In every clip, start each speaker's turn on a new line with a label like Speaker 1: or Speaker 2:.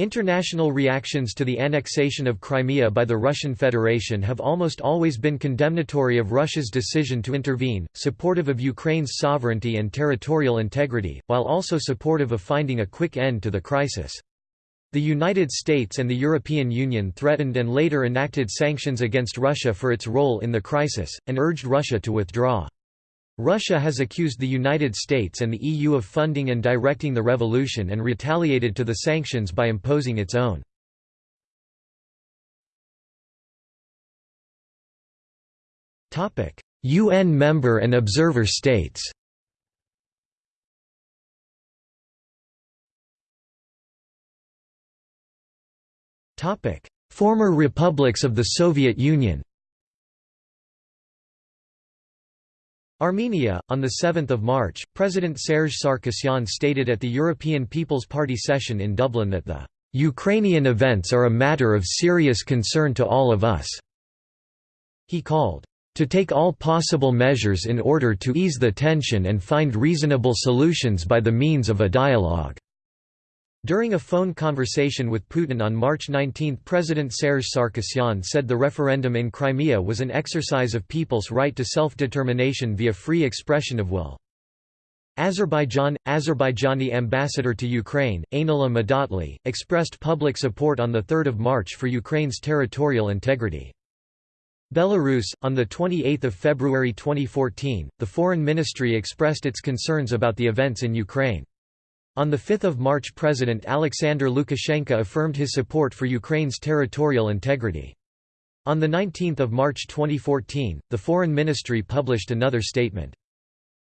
Speaker 1: International reactions to the annexation of Crimea by the Russian Federation have almost always been condemnatory of Russia's decision to intervene, supportive of Ukraine's sovereignty and territorial integrity, while also supportive of finding a quick end to the crisis. The United States and the European Union threatened and later enacted sanctions against Russia for its role in the crisis, and urged Russia to withdraw. Russia has accused the United States and the EU of funding and directing the revolution and retaliated to the sanctions by imposing its own. UN member and observer states Former republics of the Soviet Union Armenia, on 7 March, President Serge Sarkisyan stated at the European People's Party session in Dublin that the "...Ukrainian events are a matter of serious concern to all of us." He called, "...to take all possible measures in order to ease the tension and find reasonable solutions by the means of a dialogue." During a phone conversation with Putin on March 19 President Serge Sarkisyan said the referendum in Crimea was an exercise of people's right to self-determination via free expression of will. Azerbaijan – Azerbaijani ambassador to Ukraine, Anila Madatli, expressed public support on 3 March for Ukraine's territorial integrity. Belarus – On 28 February 2014, the Foreign Ministry expressed its concerns about the events in Ukraine. On 5 March President Alexander Lukashenko affirmed his support for Ukraine's territorial integrity. On 19 March 2014, the Foreign Ministry published another statement.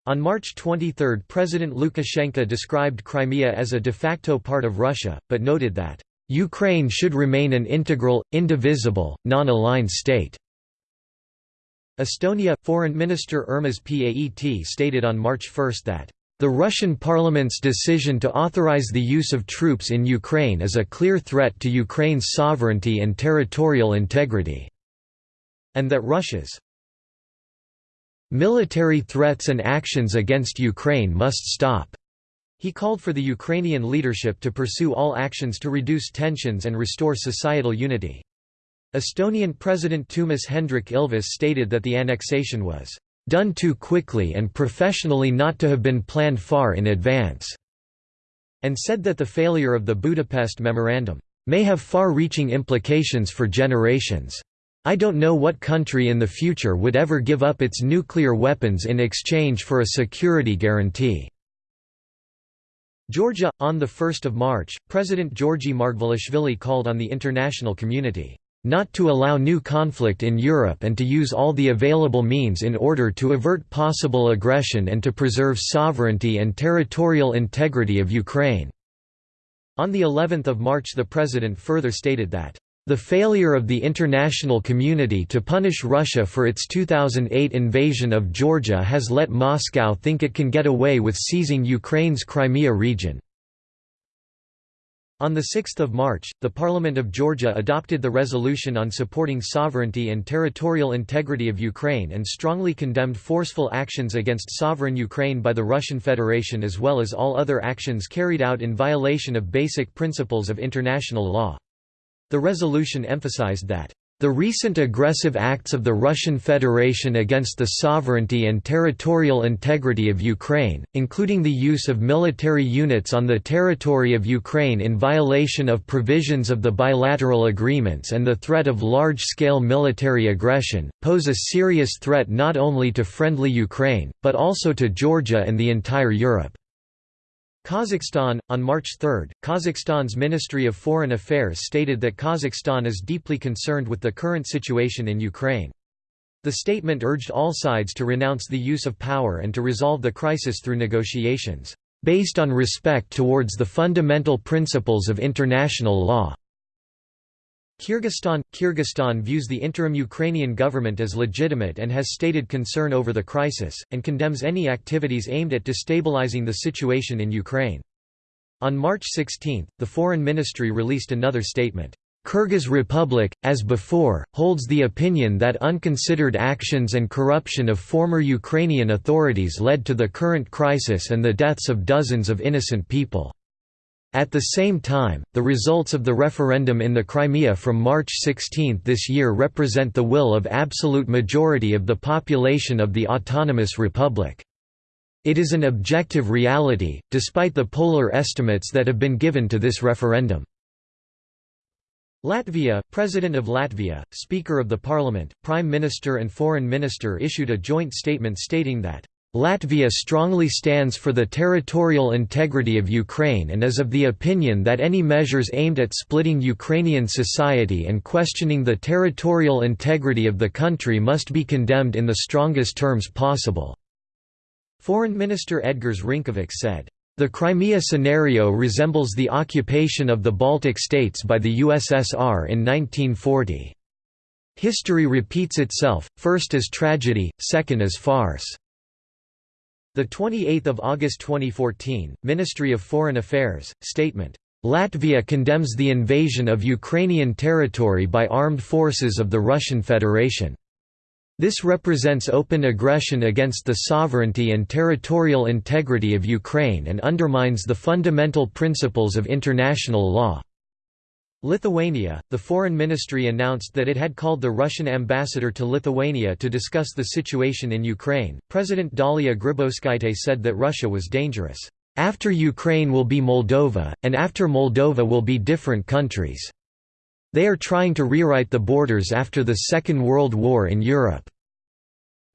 Speaker 1: On March 23 President Lukashenko described Crimea as a de facto part of Russia, but noted that, "...Ukraine should remain an integral, indivisible, non-aligned state." Estonia – Foreign Minister Urmas Paet stated on March 1 that the Russian parliament's decision to authorize the use of troops in Ukraine is a clear threat to Ukraine's sovereignty and territorial integrity, and that Russia's military threats and actions against Ukraine must stop. He called for the Ukrainian leadership to pursue all actions to reduce tensions and restore societal unity. Estonian President Toomas Hendrik Ilves stated that the annexation was done too quickly and professionally not to have been planned far in advance", and said that the failure of the Budapest Memorandum, "...may have far-reaching implications for generations. I don't know what country in the future would ever give up its nuclear weapons in exchange for a security guarantee." Georgia – On 1 March, President Georgi Margvelashvili called on the international community not to allow new conflict in Europe and to use all the available means in order to avert possible aggression and to preserve sovereignty and territorial integrity of Ukraine." On the 11th of March the President further stated that, "...the failure of the international community to punish Russia for its 2008 invasion of Georgia has let Moscow think it can get away with seizing Ukraine's Crimea region." On 6 March, the Parliament of Georgia adopted the resolution on supporting sovereignty and territorial integrity of Ukraine and strongly condemned forceful actions against sovereign Ukraine by the Russian Federation as well as all other actions carried out in violation of basic principles of international law. The resolution emphasized that the recent aggressive acts of the Russian Federation against the sovereignty and territorial integrity of Ukraine, including the use of military units on the territory of Ukraine in violation of provisions of the bilateral agreements and the threat of large-scale military aggression, pose a serious threat not only to friendly Ukraine, but also to Georgia and the entire Europe. Kazakhstan On March 3, Kazakhstan's Ministry of Foreign Affairs stated that Kazakhstan is deeply concerned with the current situation in Ukraine. The statement urged all sides to renounce the use of power and to resolve the crisis through negotiations, "...based on respect towards the fundamental principles of international law." Kyrgyzstan – Kyrgyzstan views the interim Ukrainian government as legitimate and has stated concern over the crisis, and condemns any activities aimed at destabilizing the situation in Ukraine. On March 16, the Foreign Ministry released another statement. Kyrgyz Republic, as before, holds the opinion that unconsidered actions and corruption of former Ukrainian authorities led to the current crisis and the deaths of dozens of innocent people. At the same time, the results of the referendum in the Crimea from March 16 this year represent the will of absolute majority of the population of the autonomous republic. It is an objective reality, despite the polar estimates that have been given to this referendum. Latvia, President of Latvia, Speaker of the Parliament, Prime Minister and Foreign Minister issued a joint statement stating that Latvia strongly stands for the territorial integrity of Ukraine and is of the opinion that any measures aimed at splitting Ukrainian society and questioning the territorial integrity of the country must be condemned in the strongest terms possible." Foreign Minister Edgars Rinkevics said, "...the Crimea scenario resembles the occupation of the Baltic states by the USSR in 1940. History repeats itself, first as tragedy, second as farce." The 28th of August 2014, Ministry of Foreign Affairs statement. Latvia condemns the invasion of Ukrainian territory by armed forces of the Russian Federation. This represents open aggression against the sovereignty and territorial integrity of Ukraine and undermines the fundamental principles of international law. Lithuania, the foreign ministry announced that it had called the Russian ambassador to Lithuania to discuss the situation in Ukraine. President Dalia Grybauskaitė said that Russia was dangerous. After Ukraine will be Moldova, and after Moldova will be different countries. They are trying to rewrite the borders after the Second World War in Europe.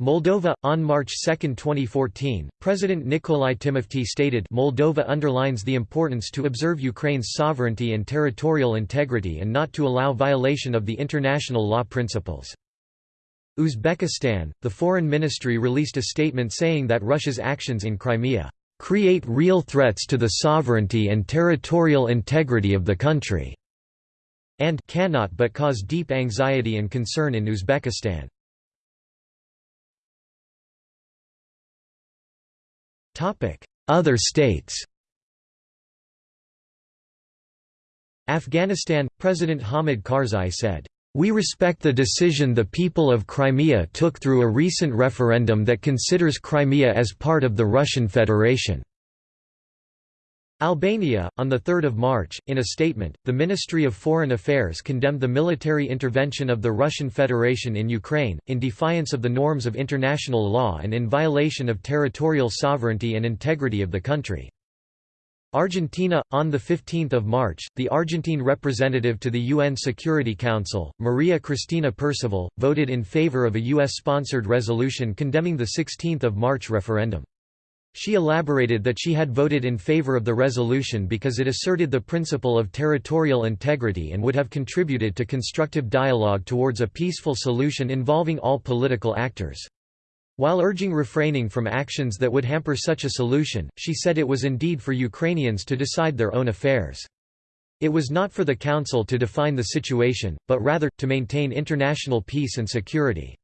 Speaker 1: Moldova on March 2, 2014, President Nikolai Timofti stated Moldova underlines the importance to observe Ukraine's sovereignty and territorial integrity and not to allow violation of the international law principles. Uzbekistan, the foreign ministry released a statement saying that Russia's actions in Crimea create real threats to the sovereignty and territorial integrity of the country, and cannot but cause deep anxiety and concern in Uzbekistan. Other states Afghanistan – President Hamid Karzai said, "...we respect the decision the people of Crimea took through a recent referendum that considers Crimea as part of the Russian Federation." Albania, on 3 March, in a statement, the Ministry of Foreign Affairs condemned the military intervention of the Russian Federation in Ukraine, in defiance of the norms of international law and in violation of territorial sovereignty and integrity of the country. Argentina on the 15th of March, the Argentine representative to the UN Security Council, Maria Cristina Perceval, voted in favor of a US-sponsored resolution condemning the 16th of March referendum. She elaborated that she had voted in favor of the resolution because it asserted the principle of territorial integrity and would have contributed to constructive dialogue towards a peaceful solution involving all political actors. While urging refraining from actions that would hamper such a solution, she said it was indeed for Ukrainians to decide their own affairs. It was not for the Council to define the situation, but rather, to maintain international peace and security.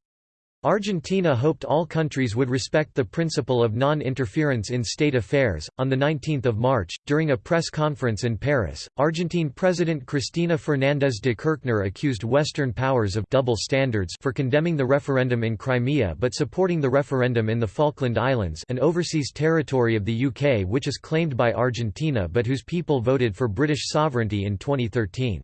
Speaker 1: Argentina hoped all countries would respect the principle of non-interference in state affairs. On the 19th of March, during a press conference in Paris, Argentine President Cristina Fernández de Kirchner accused Western powers of double standards for condemning the referendum in Crimea but supporting the referendum in the Falkland Islands, an overseas territory of the UK which is claimed by Argentina but whose people voted for British sovereignty in 2013.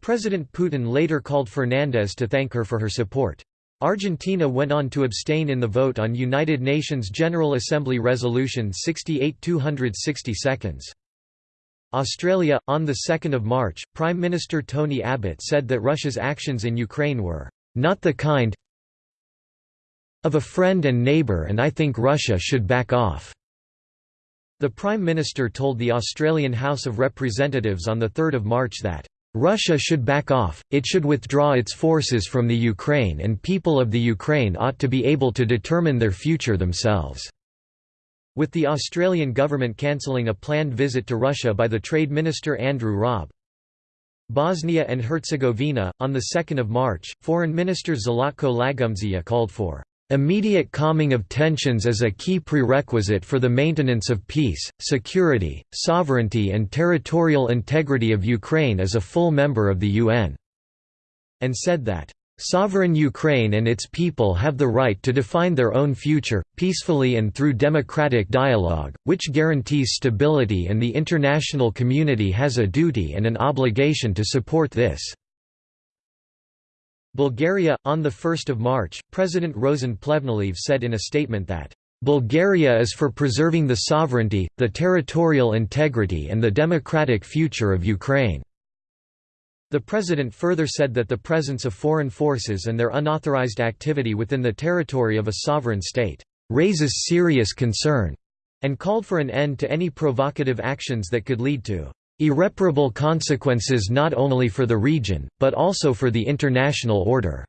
Speaker 1: President Putin later called Fernandez to thank her for her support. Argentina went on to abstain in the vote on United Nations General Assembly Resolution 68 260 seconds. Australia, on 2 March, Prime Minister Tony Abbott said that Russia's actions in Ukraine were not the kind of a friend and neighbour and I think Russia should back off." The Prime Minister told the Australian House of Representatives on 3 March that Russia should back off, it should withdraw its forces from the Ukraine and people of the Ukraine ought to be able to determine their future themselves." With the Australian government cancelling a planned visit to Russia by the Trade Minister Andrew Robb. Bosnia and Herzegovina, on 2 March, Foreign Minister Zlatko Lagumdzija called for Immediate calming of tensions is a key prerequisite for the maintenance of peace, security, sovereignty and territorial integrity of Ukraine as a full member of the UN", and said that, Sovereign Ukraine and its people have the right to define their own future, peacefully and through democratic dialogue, which guarantees stability and the international community has a duty and an obligation to support this. Bulgaria On 1 March, President Rosen Plevneliev said in a statement that, "...Bulgaria is for preserving the sovereignty, the territorial integrity and the democratic future of Ukraine." The president further said that the presence of foreign forces and their unauthorized activity within the territory of a sovereign state raises serious concern, and called for an end to any provocative actions that could lead to irreparable consequences not only for the region, but also for the international order.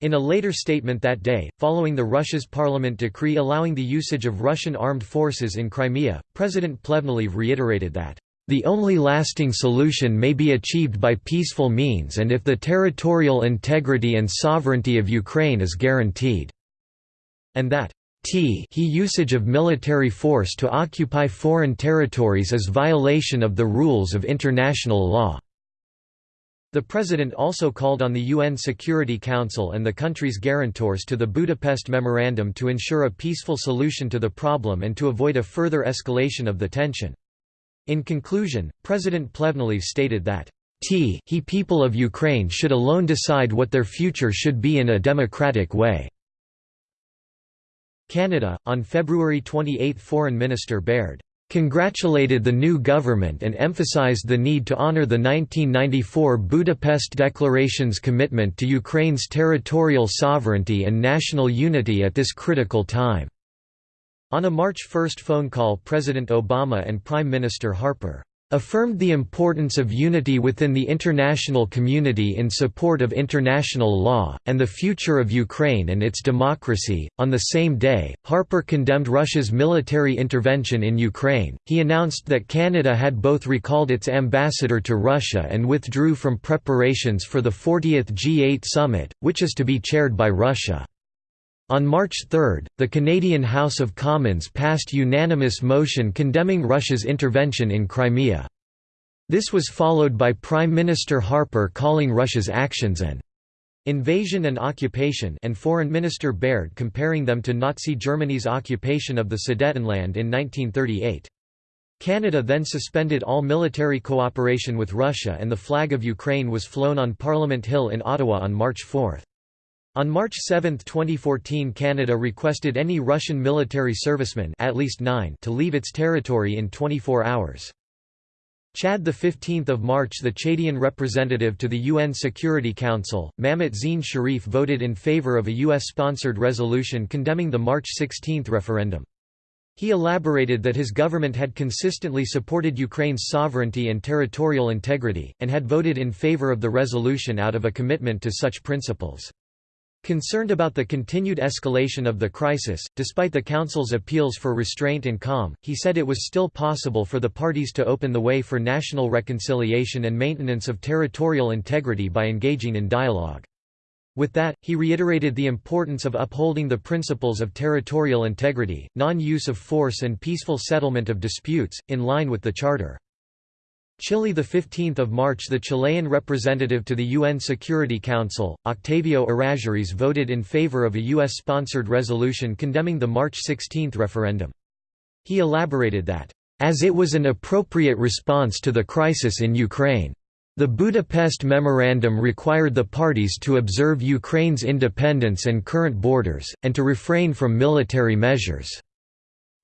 Speaker 1: In a later statement that day, following the Russia's parliament decree allowing the usage of Russian armed forces in Crimea, President Plevneliev reiterated that the only lasting solution may be achieved by peaceful means and if the territorial integrity and sovereignty of Ukraine is guaranteed." And that t he usage of military force to occupy foreign territories is violation of the rules of international law." The President also called on the UN Security Council and the country's guarantors to the Budapest Memorandum to ensure a peaceful solution to the problem and to avoid a further escalation of the tension. In conclusion, President Plevneliev stated that T he people of Ukraine should alone decide what their future should be in a democratic way. Canada, on February 28 Foreign Minister Baird congratulated the new government and emphasized the need to honor the 1994 Budapest Declaration's commitment to Ukraine's territorial sovereignty and national unity at this critical time. On a March 1 phone call President Obama and Prime Minister Harper affirmed the importance of unity within the international community in support of international law, and the future of Ukraine and its democracy. On the same day, Harper condemned Russia's military intervention in Ukraine. He announced that Canada had both recalled its ambassador to Russia and withdrew from preparations for the 40th G8 summit, which is to be chaired by Russia. On March 3, the Canadian House of Commons passed unanimous motion condemning Russia's intervention in Crimea. This was followed by Prime Minister Harper calling Russia's actions an invasion and occupation and Foreign Minister Baird comparing them to Nazi Germany's occupation of the Sudetenland in 1938. Canada then suspended all military cooperation with Russia and the flag of Ukraine was flown on Parliament Hill in Ottawa on March 4. On March 7, 2014 Canada requested any Russian military servicemen at least nine to leave its territory in 24 hours. Chad 15 March The Chadian representative to the UN Security Council, Mamet Zine Sharif voted in favor of a US-sponsored resolution condemning the March 16 referendum. He elaborated that his government had consistently supported Ukraine's sovereignty and territorial integrity, and had voted in favor of the resolution out of a commitment to such principles. Concerned about the continued escalation of the crisis, despite the Council's appeals for restraint and calm, he said it was still possible for the parties to open the way for national reconciliation and maintenance of territorial integrity by engaging in dialogue. With that, he reiterated the importance of upholding the principles of territorial integrity, non-use of force and peaceful settlement of disputes, in line with the Charter. Chile 15 March The Chilean representative to the UN Security Council, Octavio Errázuriz voted in favor of a U.S.-sponsored resolution condemning the March 16 referendum. He elaborated that, "...as it was an appropriate response to the crisis in Ukraine. The Budapest Memorandum required the parties to observe Ukraine's independence and current borders, and to refrain from military measures."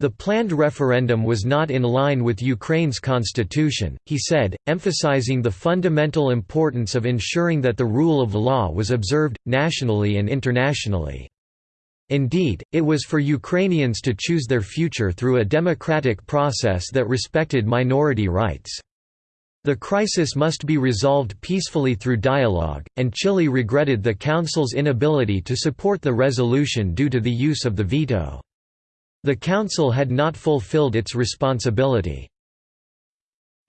Speaker 1: The planned referendum was not in line with Ukraine's constitution, he said, emphasizing the fundamental importance of ensuring that the rule of law was observed, nationally and internationally. Indeed, it was for Ukrainians to choose their future through a democratic process that respected minority rights. The crisis must be resolved peacefully through dialogue, and Chile regretted the Council's inability to support the resolution due to the use of the veto. The Council had not fulfilled its responsibility.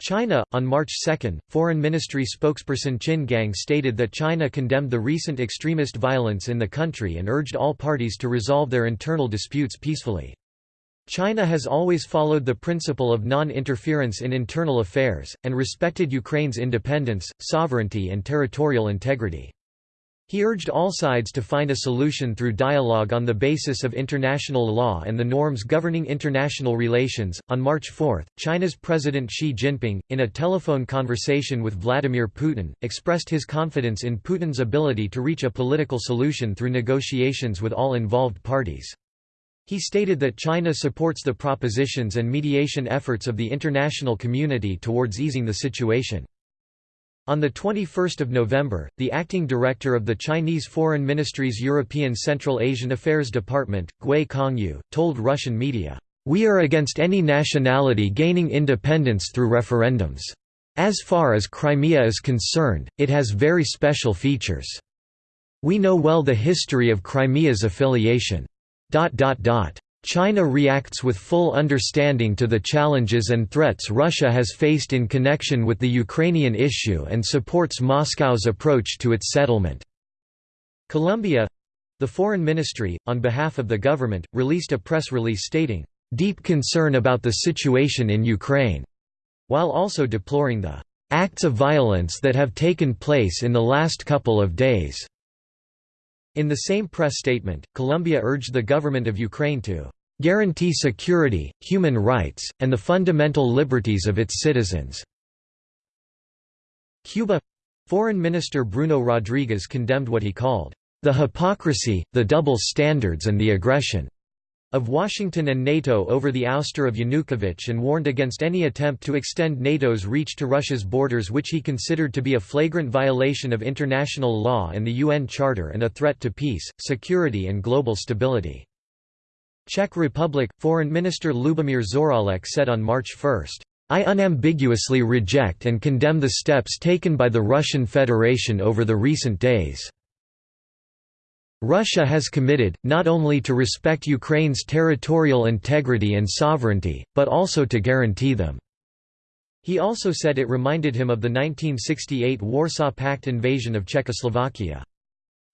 Speaker 1: China On March 2, Foreign Ministry spokesperson Qin Gang stated that China condemned the recent extremist violence in the country and urged all parties to resolve their internal disputes peacefully. China has always followed the principle of non-interference in internal affairs, and respected Ukraine's independence, sovereignty and territorial integrity. He urged all sides to find a solution through dialogue on the basis of international law and the norms governing international relations. On March 4, China's President Xi Jinping, in a telephone conversation with Vladimir Putin, expressed his confidence in Putin's ability to reach a political solution through negotiations with all involved parties. He stated that China supports the propositions and mediation efforts of the international community towards easing the situation. On 21 November, the acting director of the Chinese Foreign Ministry's European Central Asian Affairs Department, Gui Congyu, told Russian media, "...we are against any nationality gaining independence through referendums. As far as Crimea is concerned, it has very special features. We know well the history of Crimea's affiliation. China reacts with full understanding to the challenges and threats Russia has faced in connection with the Ukrainian issue and supports Moscow's approach to its settlement." Colombia—the Foreign Ministry, on behalf of the government, released a press release stating, "...deep concern about the situation in Ukraine," while also deploring the "...acts of violence that have taken place in the last couple of days." In the same press statement, Colombia urged the government of Ukraine to guarantee security, human rights, and the fundamental liberties of its citizens." Cuba Foreign Minister Bruno Rodriguez condemned what he called, "...the hypocrisy, the double standards and the aggression." Of Washington and NATO over the ouster of Yanukovych and warned against any attempt to extend NATO's reach to Russia's borders which he considered to be a flagrant violation of international law and the UN Charter and a threat to peace, security and global stability. Czech Republic – Foreign Minister Lubomír Zaorálek said on March 1, I unambiguously reject and condemn the steps taken by the Russian Federation over the recent days. Russia has committed, not only to respect Ukraine's territorial integrity and sovereignty, but also to guarantee them." He also said it reminded him of the 1968 Warsaw Pact invasion of Czechoslovakia.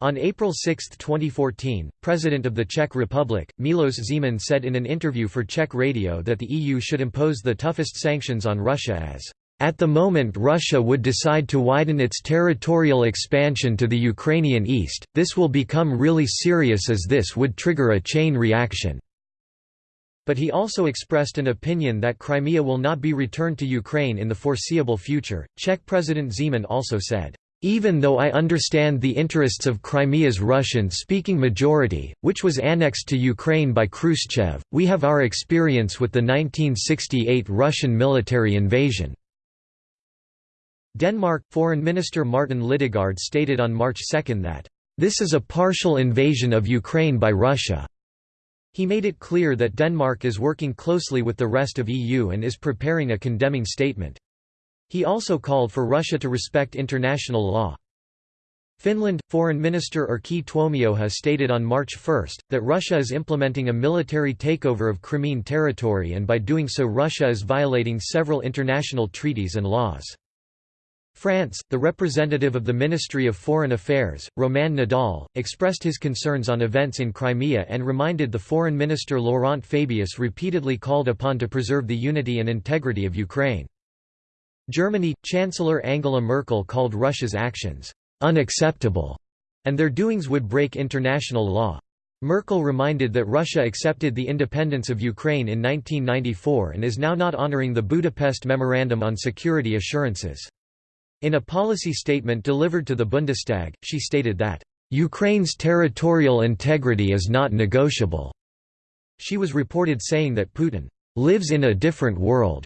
Speaker 1: On April 6, 2014, President of the Czech Republic, Milos Zeman said in an interview for Czech radio that the EU should impose the toughest sanctions on Russia as at the moment Russia would decide to widen its territorial expansion to the Ukrainian east, this will become really serious as this would trigger a chain reaction." But he also expressed an opinion that Crimea will not be returned to Ukraine in the foreseeable future. Czech President Zeman also said, even though I understand the interests of Crimea's Russian-speaking majority, which was annexed to Ukraine by Khrushchev, we have our experience with the 1968 Russian military invasion. Denmark Foreign Minister Martin Lidegaard stated on March 2 that, "...this is a partial invasion of Ukraine by Russia." He made it clear that Denmark is working closely with the rest of EU and is preparing a condemning statement. He also called for Russia to respect international law. Finland Foreign Minister Erkki Tuomioja stated on March 1 that Russia is implementing a military takeover of Crimean territory and by doing so Russia is violating several international treaties and laws. France, the representative of the Ministry of Foreign Affairs, Romain Nadal, expressed his concerns on events in Crimea and reminded the Foreign Minister Laurent Fabius repeatedly called upon to preserve the unity and integrity of Ukraine. Germany, Chancellor Angela Merkel called Russia's actions, "...unacceptable", and their doings would break international law. Merkel reminded that Russia accepted the independence of Ukraine in 1994 and is now not honoring the Budapest Memorandum on Security Assurances. In a policy statement delivered to the Bundestag, she stated that, "...Ukraine's territorial integrity is not negotiable." She was reported saying that Putin, "...lives in a different world,"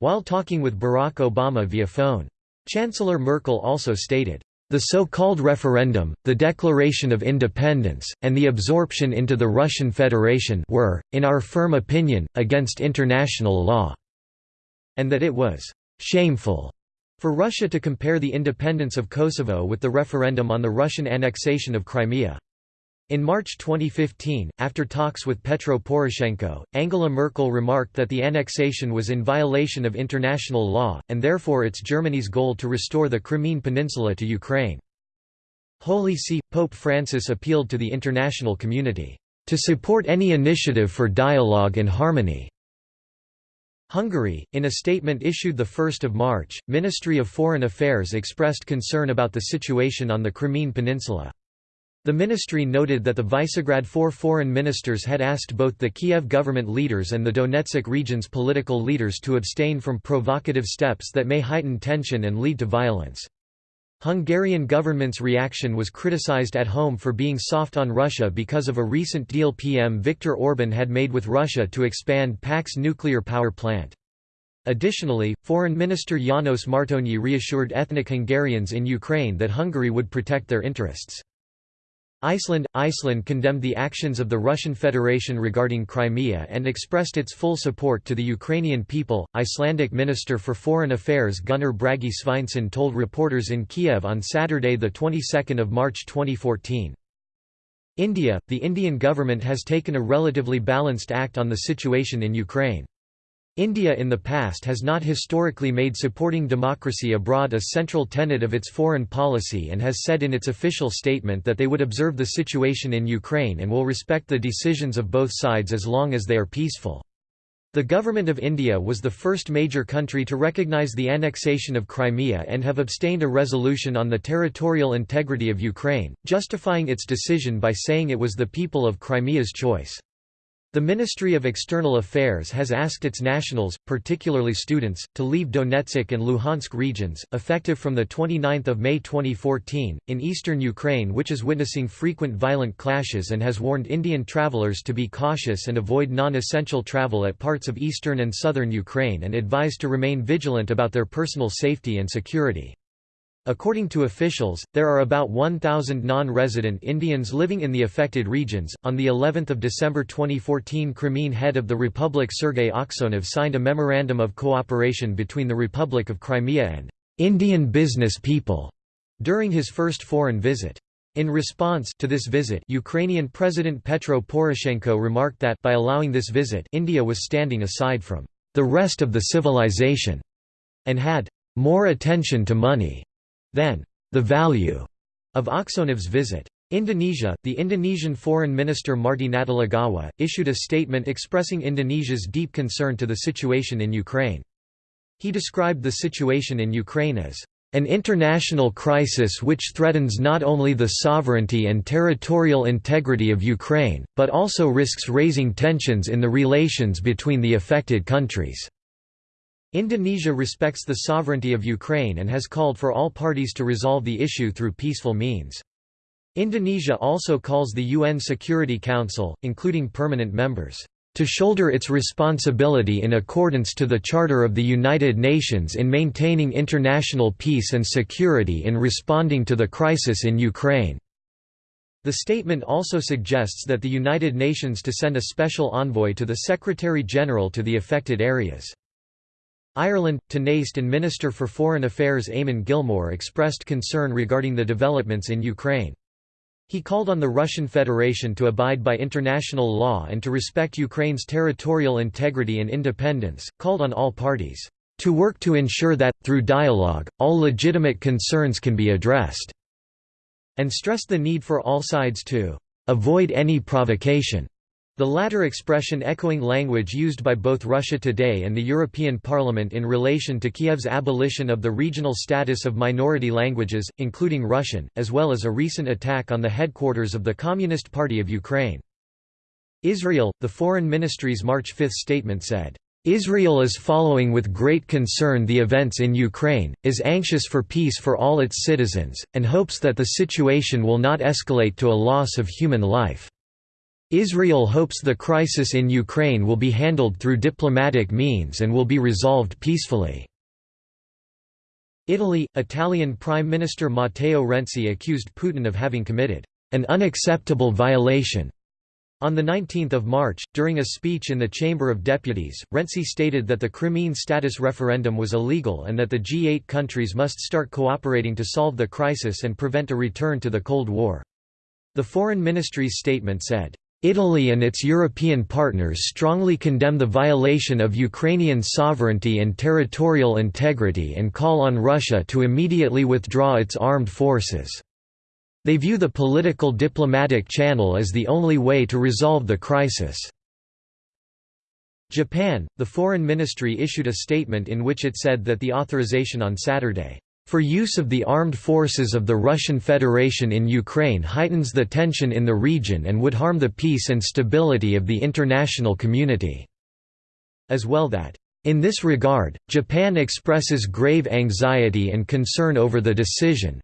Speaker 1: while talking with Barack Obama via phone. Chancellor Merkel also stated, the so-called referendum, the declaration of independence, and the absorption into the Russian Federation were, in our firm opinion, against international law", and that it was «shameful» For Russia to compare the independence of Kosovo with the referendum on the Russian annexation of Crimea. In March 2015, after talks with Petro Poroshenko, Angela Merkel remarked that the annexation was in violation of international law, and therefore it's Germany's goal to restore the Crimean Peninsula to Ukraine. Holy See, Pope Francis appealed to the international community, "...to support any initiative for dialogue and harmony." Hungary, in a statement issued 1 March, Ministry of Foreign Affairs expressed concern about the situation on the Crimean Peninsula. The ministry noted that the Visegrad Four foreign ministers had asked both the Kiev government leaders and the Donetsk region's political leaders to abstain from provocative steps that may heighten tension and lead to violence. Hungarian government's reaction was criticized at home for being soft on Russia because of a recent deal PM Viktor Orban had made with Russia to expand Paks nuclear power plant. Additionally, Foreign Minister János Martonyi reassured ethnic Hungarians in Ukraine that Hungary would protect their interests. Iceland Iceland condemned the actions of the Russian Federation regarding Crimea and expressed its full support to the Ukrainian people. Icelandic Minister for Foreign Affairs Gunnar Bragi Sveinsson told reporters in Kiev on Saturday the 22nd of March 2014. India The Indian government has taken a relatively balanced act on the situation in Ukraine. India in the past has not historically made supporting democracy abroad a central tenet of its foreign policy and has said in its official statement that they would observe the situation in Ukraine and will respect the decisions of both sides as long as they are peaceful. The Government of India was the first major country to recognise the annexation of Crimea and have abstained a resolution on the territorial integrity of Ukraine, justifying its decision by saying it was the people of Crimea's choice. The Ministry of External Affairs has asked its nationals, particularly students, to leave Donetsk and Luhansk regions, effective from 29 May 2014, in eastern Ukraine which is witnessing frequent violent clashes and has warned Indian travelers to be cautious and avoid non-essential travel at parts of eastern and southern Ukraine and advised to remain vigilant about their personal safety and security. According to officials, there are about 1,000 non-resident Indians living in the affected regions. On the 11th of December 2014, Crimean head of the Republic Sergei Aksyonov signed a memorandum of cooperation between the Republic of Crimea and Indian business people during his first foreign visit. In response to this visit, Ukrainian President Petro Poroshenko remarked that by allowing this visit, India was standing aside from the rest of the civilization and had more attention to money then, the value of Aksyonov's visit. Indonesia, the Indonesian Foreign Minister Marty Natalegawa, issued a statement expressing Indonesia's deep concern to the situation in Ukraine. He described the situation in Ukraine as an international crisis which threatens not only the sovereignty and territorial integrity of Ukraine, but also risks raising tensions in the relations between the affected countries. Indonesia respects the sovereignty of Ukraine and has called for all parties to resolve the issue through peaceful means. Indonesia also calls the UN Security Council, including permanent members, to shoulder its responsibility in accordance to the Charter of the United Nations in maintaining international peace and security in responding to the crisis in Ukraine." The statement also suggests that the United Nations to send a special envoy to the Secretary-General to the affected areas. Ireland, Tánaiste and Minister for Foreign Affairs Eamon Gilmore expressed concern regarding the developments in Ukraine. He called on the Russian Federation to abide by international law and to respect Ukraine's territorial integrity and independence, called on all parties, "...to work to ensure that, through dialogue, all legitimate concerns can be addressed," and stressed the need for all sides to "...avoid any provocation." The latter expression echoing language used by both Russia Today and the European Parliament in relation to Kiev's abolition of the regional status of minority languages, including Russian, as well as a recent attack on the headquarters of the Communist Party of Ukraine. Israel, the Foreign Ministry's March 5 statement said, Israel is following with great concern the events in Ukraine, is anxious for peace for all its citizens, and hopes that the situation will not escalate to a loss of human life. Israel hopes the crisis in Ukraine will be handled through diplomatic means and will be resolved peacefully. Italy – Italian Prime Minister Matteo Renzi accused Putin of having committed an unacceptable violation. On 19 March, during a speech in the Chamber of Deputies, Renzi stated that the Crimean status referendum was illegal and that the G8 countries must start cooperating to solve the crisis and prevent a return to the Cold War. The Foreign Ministry's statement said, Italy and its European partners strongly condemn the violation of Ukrainian sovereignty and territorial integrity and call on Russia to immediately withdraw its armed forces. They view the political diplomatic channel as the only way to resolve the crisis. Japan, the Foreign Ministry issued a statement in which it said that the authorization on Saturday for use of the armed forces of the Russian Federation in Ukraine heightens the tension in the region and would harm the peace and stability of the international community." As well that, "...in this regard, Japan expresses grave anxiety and concern over the decision,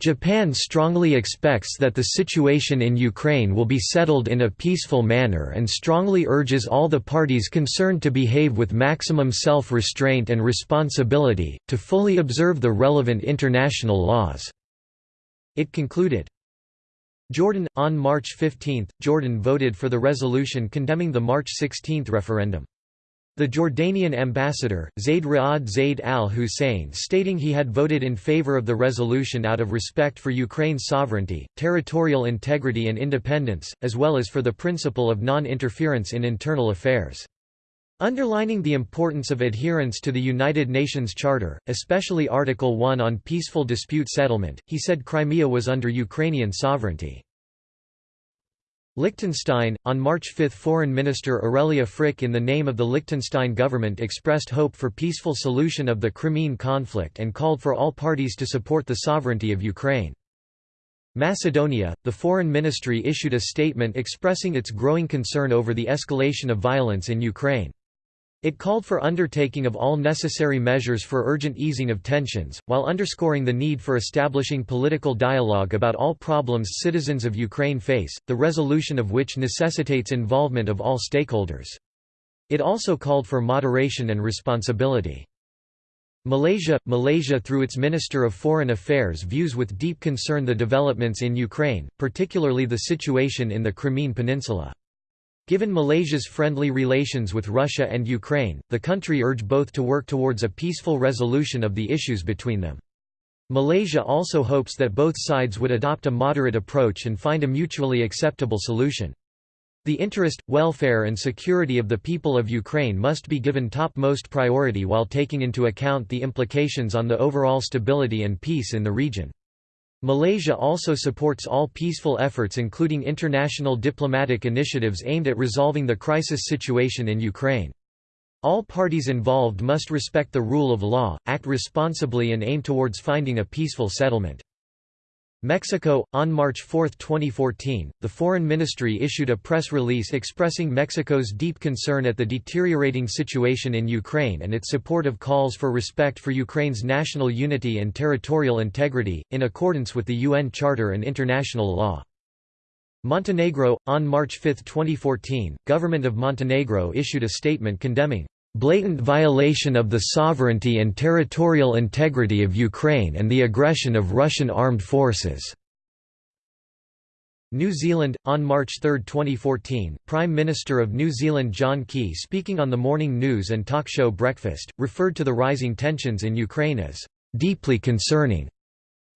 Speaker 1: Japan strongly expects that the situation in Ukraine will be settled in a peaceful manner and strongly urges all the parties concerned to behave with maximum self-restraint and responsibility, to fully observe the relevant international laws." It concluded. Jordan On March 15, Jordan voted for the resolution condemning the March 16 referendum. The Jordanian ambassador, Zayd Ra'ad Zayd al-Hussein stating he had voted in favor of the resolution out of respect for Ukraine's sovereignty, territorial integrity and independence, as well as for the principle of non-interference in internal affairs. Underlining the importance of adherence to the United Nations Charter, especially Article 1 on peaceful dispute settlement, he said Crimea was under Ukrainian sovereignty. Liechtenstein, on March 5 Foreign Minister Aurelia Frick in the name of the Liechtenstein government expressed hope for peaceful solution of the Crimean conflict and called for all parties to support the sovereignty of Ukraine. Macedonia, the foreign ministry issued a statement expressing its growing concern over the escalation of violence in Ukraine. It called for undertaking of all necessary measures for urgent easing of tensions, while underscoring the need for establishing political dialogue about all problems citizens of Ukraine face, the resolution of which necessitates involvement of all stakeholders. It also called for moderation and responsibility. Malaysia – Malaysia through its Minister of Foreign Affairs views with deep concern the developments in Ukraine, particularly the situation in the Crimean Peninsula. Given Malaysia's friendly relations with Russia and Ukraine, the country urged both to work towards a peaceful resolution of the issues between them. Malaysia also hopes that both sides would adopt a moderate approach and find a mutually acceptable solution. The interest, welfare and security of the people of Ukraine must be given topmost priority while taking into account the implications on the overall stability and peace in the region. Malaysia also supports all peaceful efforts including international diplomatic initiatives aimed at resolving the crisis situation in Ukraine. All parties involved must respect the rule of law, act responsibly and aim towards finding a peaceful settlement. Mexico On March 4, 2014, the Foreign Ministry issued a press release expressing Mexico's deep concern at the deteriorating situation in Ukraine and its support of calls for respect for Ukraine's national unity and territorial integrity, in accordance with the UN Charter and international law. Montenegro On March 5, 2014, Government of Montenegro issued a statement condemning blatant violation of the sovereignty and territorial integrity of Ukraine and the aggression of Russian armed forces." New Zealand on March 3, 2014, Prime Minister of New Zealand John Key speaking on the morning news and talk show Breakfast referred to the rising tensions in Ukraine as deeply concerning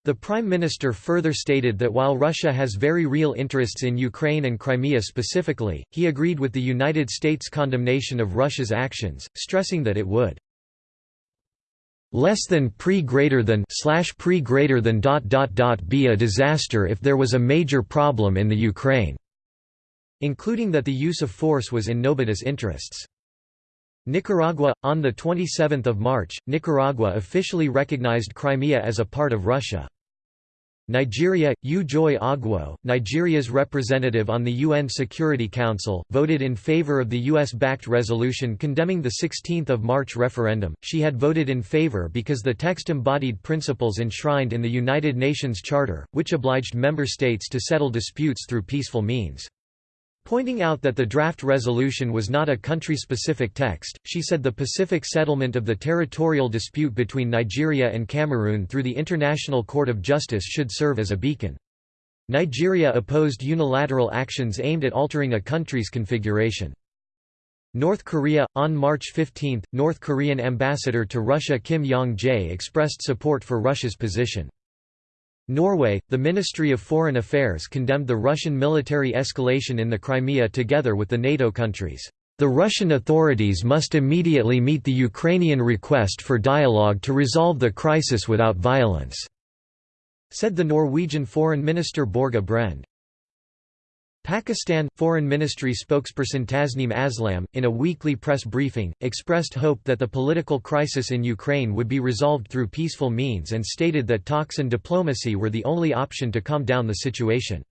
Speaker 1: the Prime Minister further stated that while Russia has very real interests in Ukraine and Crimea specifically, he agreed with the United States' condemnation of Russia's actions, stressing that it would less than pre greater than slash pre greater than dot dot dot be a disaster if there was a major problem in the Ukraine, including that the use of force was in nobody's interests. Nicaragua on the 27th of March, Nicaragua officially recognized Crimea as a part of Russia. Nigeria, Ujoy Ogwu, Nigeria's representative on the UN Security Council, voted in favor of the US-backed resolution condemning the 16 March referendum. She had voted in favor because the text embodied principles enshrined in the United Nations Charter, which obliged member states to settle disputes through peaceful means. Pointing out that the draft resolution was not a country-specific text, she said the Pacific settlement of the territorial dispute between Nigeria and Cameroon through the International Court of Justice should serve as a beacon. Nigeria opposed unilateral actions aimed at altering a country's configuration. North Korea On March 15, North Korean ambassador to Russia Kim Yong-jae expressed support for Russia's position. Norway, the Ministry of Foreign Affairs condemned the Russian military escalation in the Crimea together with the NATO countries. The Russian authorities must immediately meet the Ukrainian request for dialogue to resolve the crisis without violence," said the Norwegian Foreign Minister Børge Brende. Pakistan Foreign Ministry spokesperson Tasneem Aslam, in a weekly press briefing, expressed hope that the political crisis in Ukraine would be resolved through peaceful means and stated that talks and diplomacy were the only option to calm down the situation.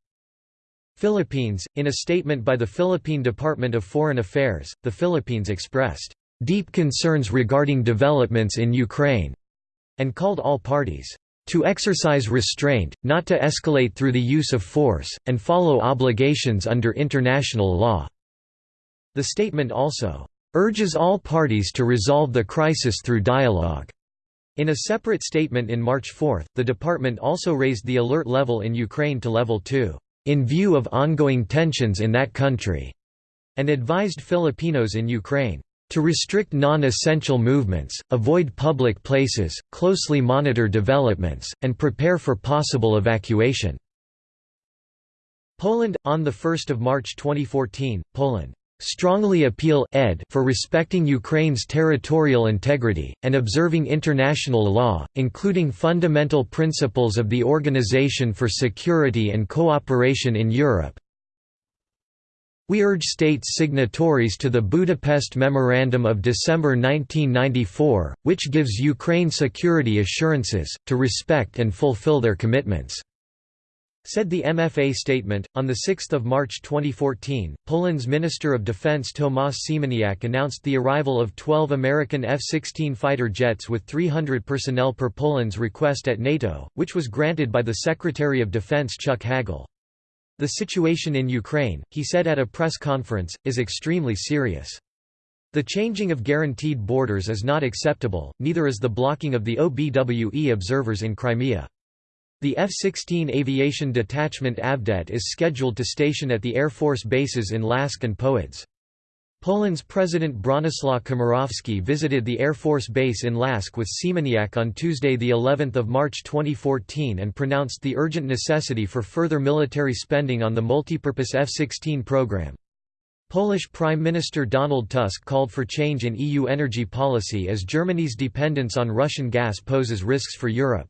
Speaker 1: Philippines In a statement by the Philippine Department of Foreign Affairs, the Philippines expressed, "...deep concerns regarding developments in Ukraine," and called all parties to exercise restraint, not to escalate through the use of force, and follow obligations under international law." The statement also, "...urges all parties to resolve the crisis through dialogue." In a separate statement in March 4, the department also raised the alert level in Ukraine to level 2, "...in view of ongoing tensions in that country," and advised Filipinos in Ukraine, to restrict non-essential movements, avoid public places, closely monitor developments, and prepare for possible evacuation. Poland on the 1st of March 2014, Poland strongly appeal ed for respecting Ukraine's territorial integrity, and observing international law, including fundamental principles of the Organization for Security and Cooperation in Europe, we urge states signatories to the Budapest Memorandum of December 1994, which gives Ukraine security assurances, to respect and fulfill their commitments." Said the MFA statement. On 6 March 2014, Poland's Minister of Defense Tomasz Siemoniak announced the arrival of 12 American F 16 fighter jets with 300 personnel per Poland's request at NATO, which was granted by the Secretary of Defense Chuck Hagel. The situation in Ukraine, he said at a press conference, is extremely serious. The changing of guaranteed borders is not acceptable, neither is the blocking of the OBWE observers in Crimea. The F-16 Aviation Detachment Avdet is scheduled to station at the Air Force bases in Lask and Powidz. Poland's President Bronislaw Komorowski visited the Air Force Base in Lask with Siemoniak on Tuesday the 11th of March 2014 and pronounced the urgent necessity for further military spending on the multipurpose F-16 program. Polish Prime Minister Donald Tusk called for change in EU energy policy as Germany's dependence on Russian gas poses risks for Europe.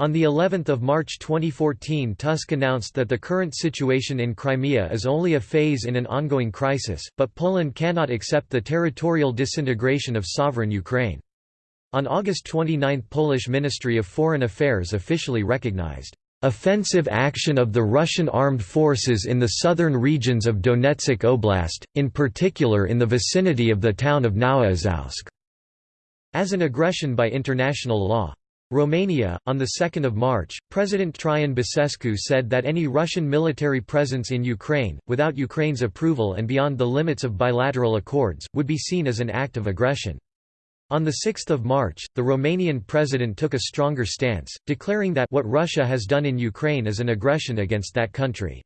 Speaker 1: On the 11th of March 2014 Tusk announced that the current situation in Crimea is only a phase in an ongoing crisis, but Poland cannot accept the territorial disintegration of sovereign Ukraine. On August 29 Polish Ministry of Foreign Affairs officially recognized offensive action of the Russian armed forces in the southern regions of Donetsk Oblast, in particular in the vicinity of the town of Nowoazowsk, as an aggression by international law. Romania, on 2 March, President Traian Basescu said that any Russian military presence in Ukraine, without Ukraine's approval and beyond the limits of bilateral accords, would be seen as an act of aggression. On 6 March, the Romanian president took a stronger stance, declaring that what Russia has done in Ukraine is an aggression against that country.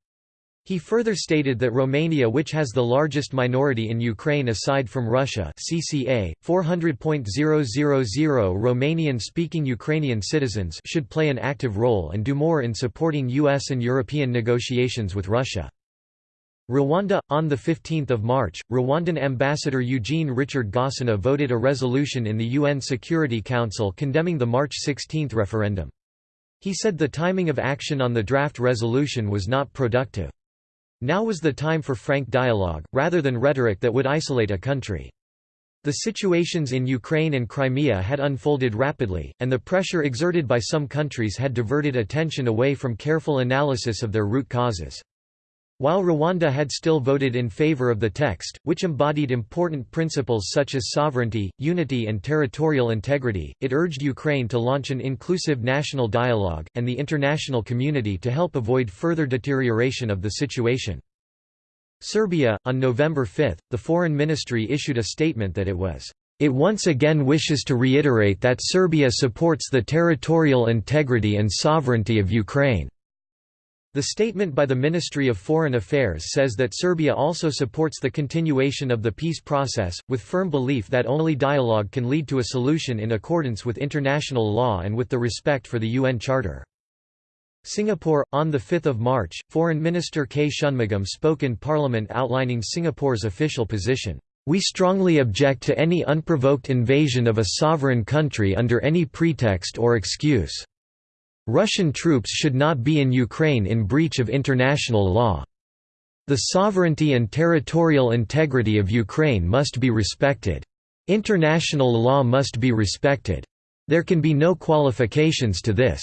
Speaker 1: He further stated that Romania which has the largest minority in Ukraine aside from Russia CCA, 400.000 Romanian-speaking Ukrainian citizens should play an active role and do more in supporting US and European negotiations with Russia. Rwanda on the 15th of March, Rwandan ambassador Eugene Richard Gasana voted a resolution in the UN Security Council condemning the March 16 referendum. He said the timing of action on the draft resolution was not productive. Now was the time for frank dialogue, rather than rhetoric that would isolate a country. The situations in Ukraine and Crimea had unfolded rapidly, and the pressure exerted by some countries had diverted attention away from careful analysis of their root causes. While Rwanda had still voted in favor of the text, which embodied important principles such as sovereignty, unity and territorial integrity, it urged Ukraine to launch an inclusive national dialogue, and the international community to help avoid further deterioration of the situation. Serbia, on November 5, the Foreign Ministry issued a statement that it was it once again wishes to reiterate that Serbia supports the territorial integrity and sovereignty of Ukraine. The statement by the Ministry of Foreign Affairs says that Serbia also supports the continuation of the peace process, with firm belief that only dialogue can lead to a solution in accordance with international law and with the respect for the UN Charter. Singapore, on 5 March, Foreign Minister K. Shanmugam spoke in Parliament outlining Singapore's official position. We strongly object to any unprovoked invasion of a sovereign country under any pretext or excuse. Russian troops should not be in Ukraine in breach of international law. The sovereignty and territorial integrity of Ukraine must be respected. International law must be respected. There can be no qualifications to this.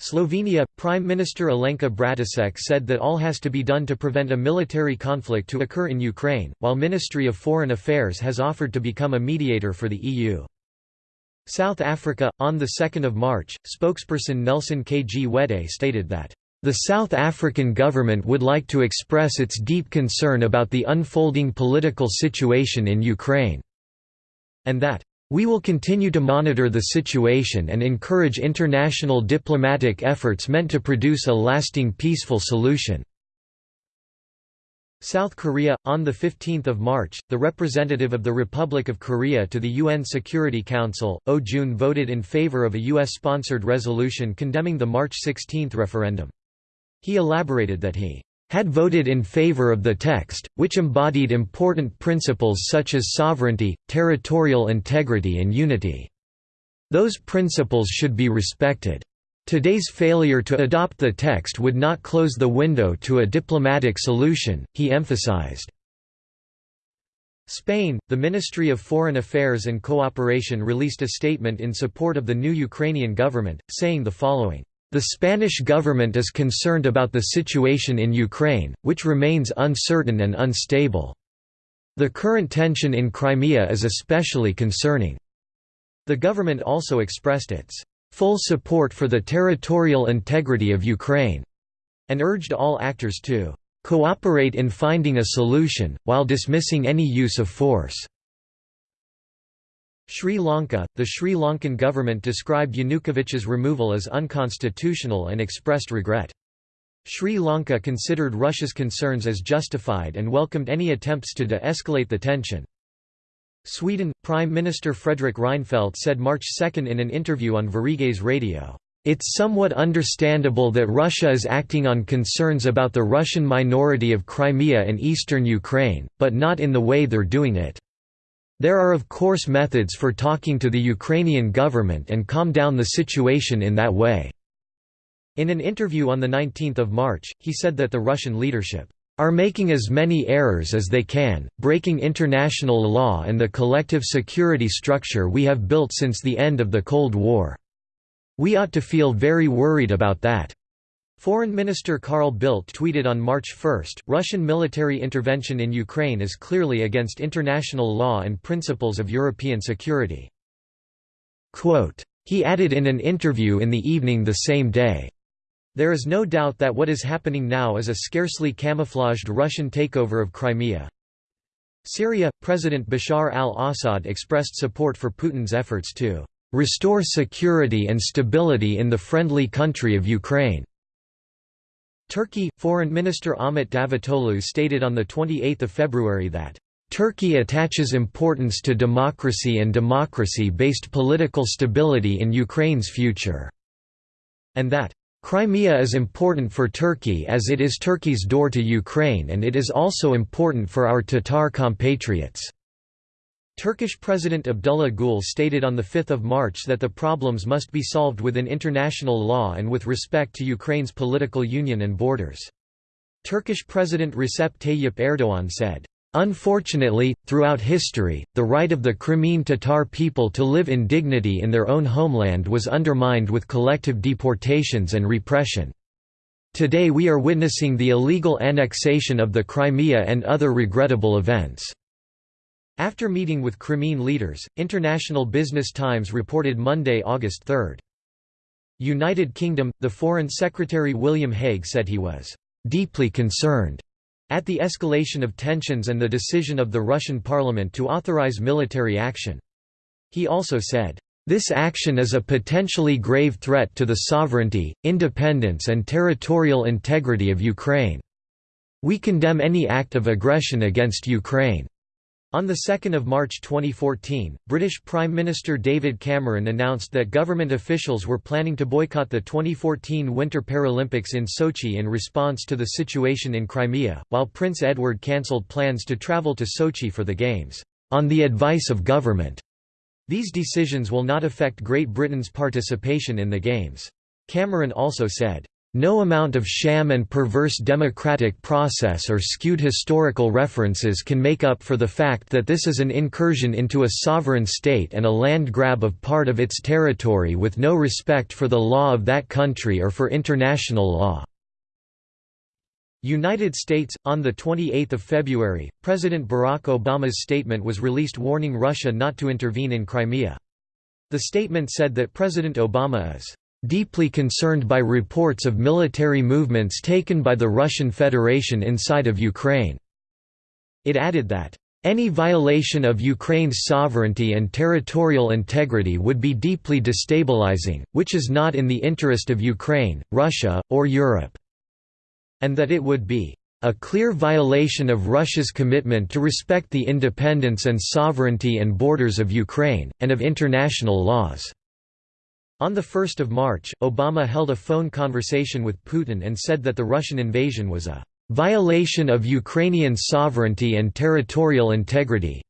Speaker 1: Slovenia Prime Minister Alenka Bratušek said that all has to be done to prevent a military conflict to occur in Ukraine, while Ministry of Foreign Affairs has offered to become a mediator for the EU. South Africa on the 2nd of March, spokesperson Nelson Kgwete stated that the South African government would like to express its deep concern about the unfolding political situation in Ukraine, and that, "...we will continue to monitor the situation and encourage international diplomatic efforts meant to produce a lasting peaceful solution." South Korea on the 15th of March, the representative of the Republic of Korea to the UN Security Council, Oh Jun voted in favor of a US-sponsored resolution condemning the March 16 referendum. He elaborated that he had voted in favor of the text, which embodied important principles such as sovereignty, territorial integrity and unity. Those principles should be respected. Today's failure to adopt the text would not close the window to a diplomatic solution, he emphasized. Spain, the Ministry of Foreign Affairs and Cooperation released a statement in support of the new Ukrainian government, saying the following. The Spanish government is concerned about the situation in Ukraine, which remains uncertain and unstable. The current tension in Crimea is especially concerning. The government also expressed its full support for the territorial integrity of Ukraine and urged all actors to cooperate in finding a solution, while dismissing any use of force. Sri Lanka – The Sri Lankan government described Yanukovych's removal as unconstitutional and expressed regret. Sri Lanka considered Russia's concerns as justified and welcomed any attempts to de-escalate the tension. Sweden – Prime Minister Fredrik Reinfeldt said March 2 in an interview on Sveriges Radio, "...it's somewhat understandable that Russia is acting on concerns about the Russian minority of Crimea and eastern Ukraine, but not in the way they're doing it." There are of course methods for talking to the Ukrainian government and calm down the situation in that way." In an interview on 19 March, he said that the Russian leadership are making as many errors as they can, breaking international law and the collective security structure we have built since the end of the Cold War. We ought to feel very worried about that. Foreign Minister Carl Bildt tweeted on March 1, Russian military intervention in Ukraine is clearly against international law and principles of European security. Quote, he added in an interview in the evening the same day, There is no doubt that what is happening now is a scarcely camouflaged Russian takeover of Crimea. Syria – President Bashar al-Assad expressed support for Putin's efforts to "...restore security and stability in the friendly country of Ukraine." Turkey – Foreign Minister Ahmet Davutoglu stated on 28 February that, "...Turkey attaches importance to democracy and democracy-based political stability in Ukraine's future," and that, "...Crimea is important for Turkey as it is Turkey's door to Ukraine and it is also important for our Tatar compatriots." Turkish President Abdullah Gül stated on 5 March that the problems must be solved within international law and with respect to Ukraine's political union and borders. Turkish President Recep Tayyip Erdogan said, Unfortunately, throughout history, the right of the Crimean Tatar people to live in dignity in their own homeland was undermined with collective deportations and repression. Today we are witnessing the illegal annexation of the Crimea and other regrettable events. After meeting with Crimean leaders, International Business Times reported Monday, August 3. United Kingdom – The Foreign Secretary William Hague said he was «deeply concerned» at the escalation of tensions and the decision of the Russian parliament to authorize military action. He also said, "...this action is a potentially grave threat to the sovereignty, independence and territorial integrity of Ukraine. We condemn any act of aggression against Ukraine." On 2 March 2014, British Prime Minister David Cameron announced that government officials were planning to boycott the 2014 Winter Paralympics in Sochi in response to the situation in Crimea, while Prince Edward cancelled plans to travel to Sochi for the Games, on the advice of government. These decisions will not affect Great Britain's participation in the Games. Cameron also said, No amount of sham and perverse democratic process or skewed historical references can make up for the fact that this is an incursion into a sovereign state and a land grab of part of its territory with no respect for the law of that country or for international law. United States On 28 February, President Barack Obama's statement was released warning Russia not to intervene in Crimea. The statement said that President Obama is deeply concerned by reports of military movements taken by the Russian Federation inside of Ukraine." It added that, "...any violation of Ukraine's sovereignty and territorial integrity would be deeply destabilizing, which is not in the interest of Ukraine, Russia, or Europe," and that it would be a clear violation of Russia's commitment to respect the independence and sovereignty and borders of Ukraine, and of international laws." On 1 March, Obama held a phone conversation with Putin and said that the Russian invasion was a "...violation of Ukrainian sovereignty and territorial integrity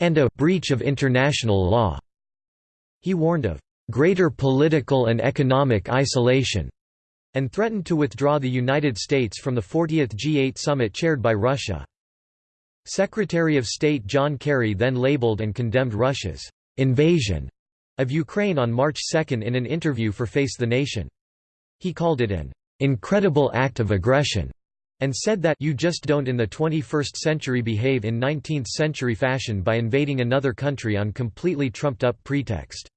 Speaker 1: and a breach of international law." He warned of "...greater political and economic isolation." and threatened to withdraw the United States from the 40th G8 summit chaired by Russia. Secretary of State John Kerry then labeled and condemned Russia's invasion of Ukraine on March 2 in an interview for Face the Nation. He called it an incredible act of aggression and said that you just don't in the 21st century behave in 19th century fashion by invading another country on completely trumped-up pretext.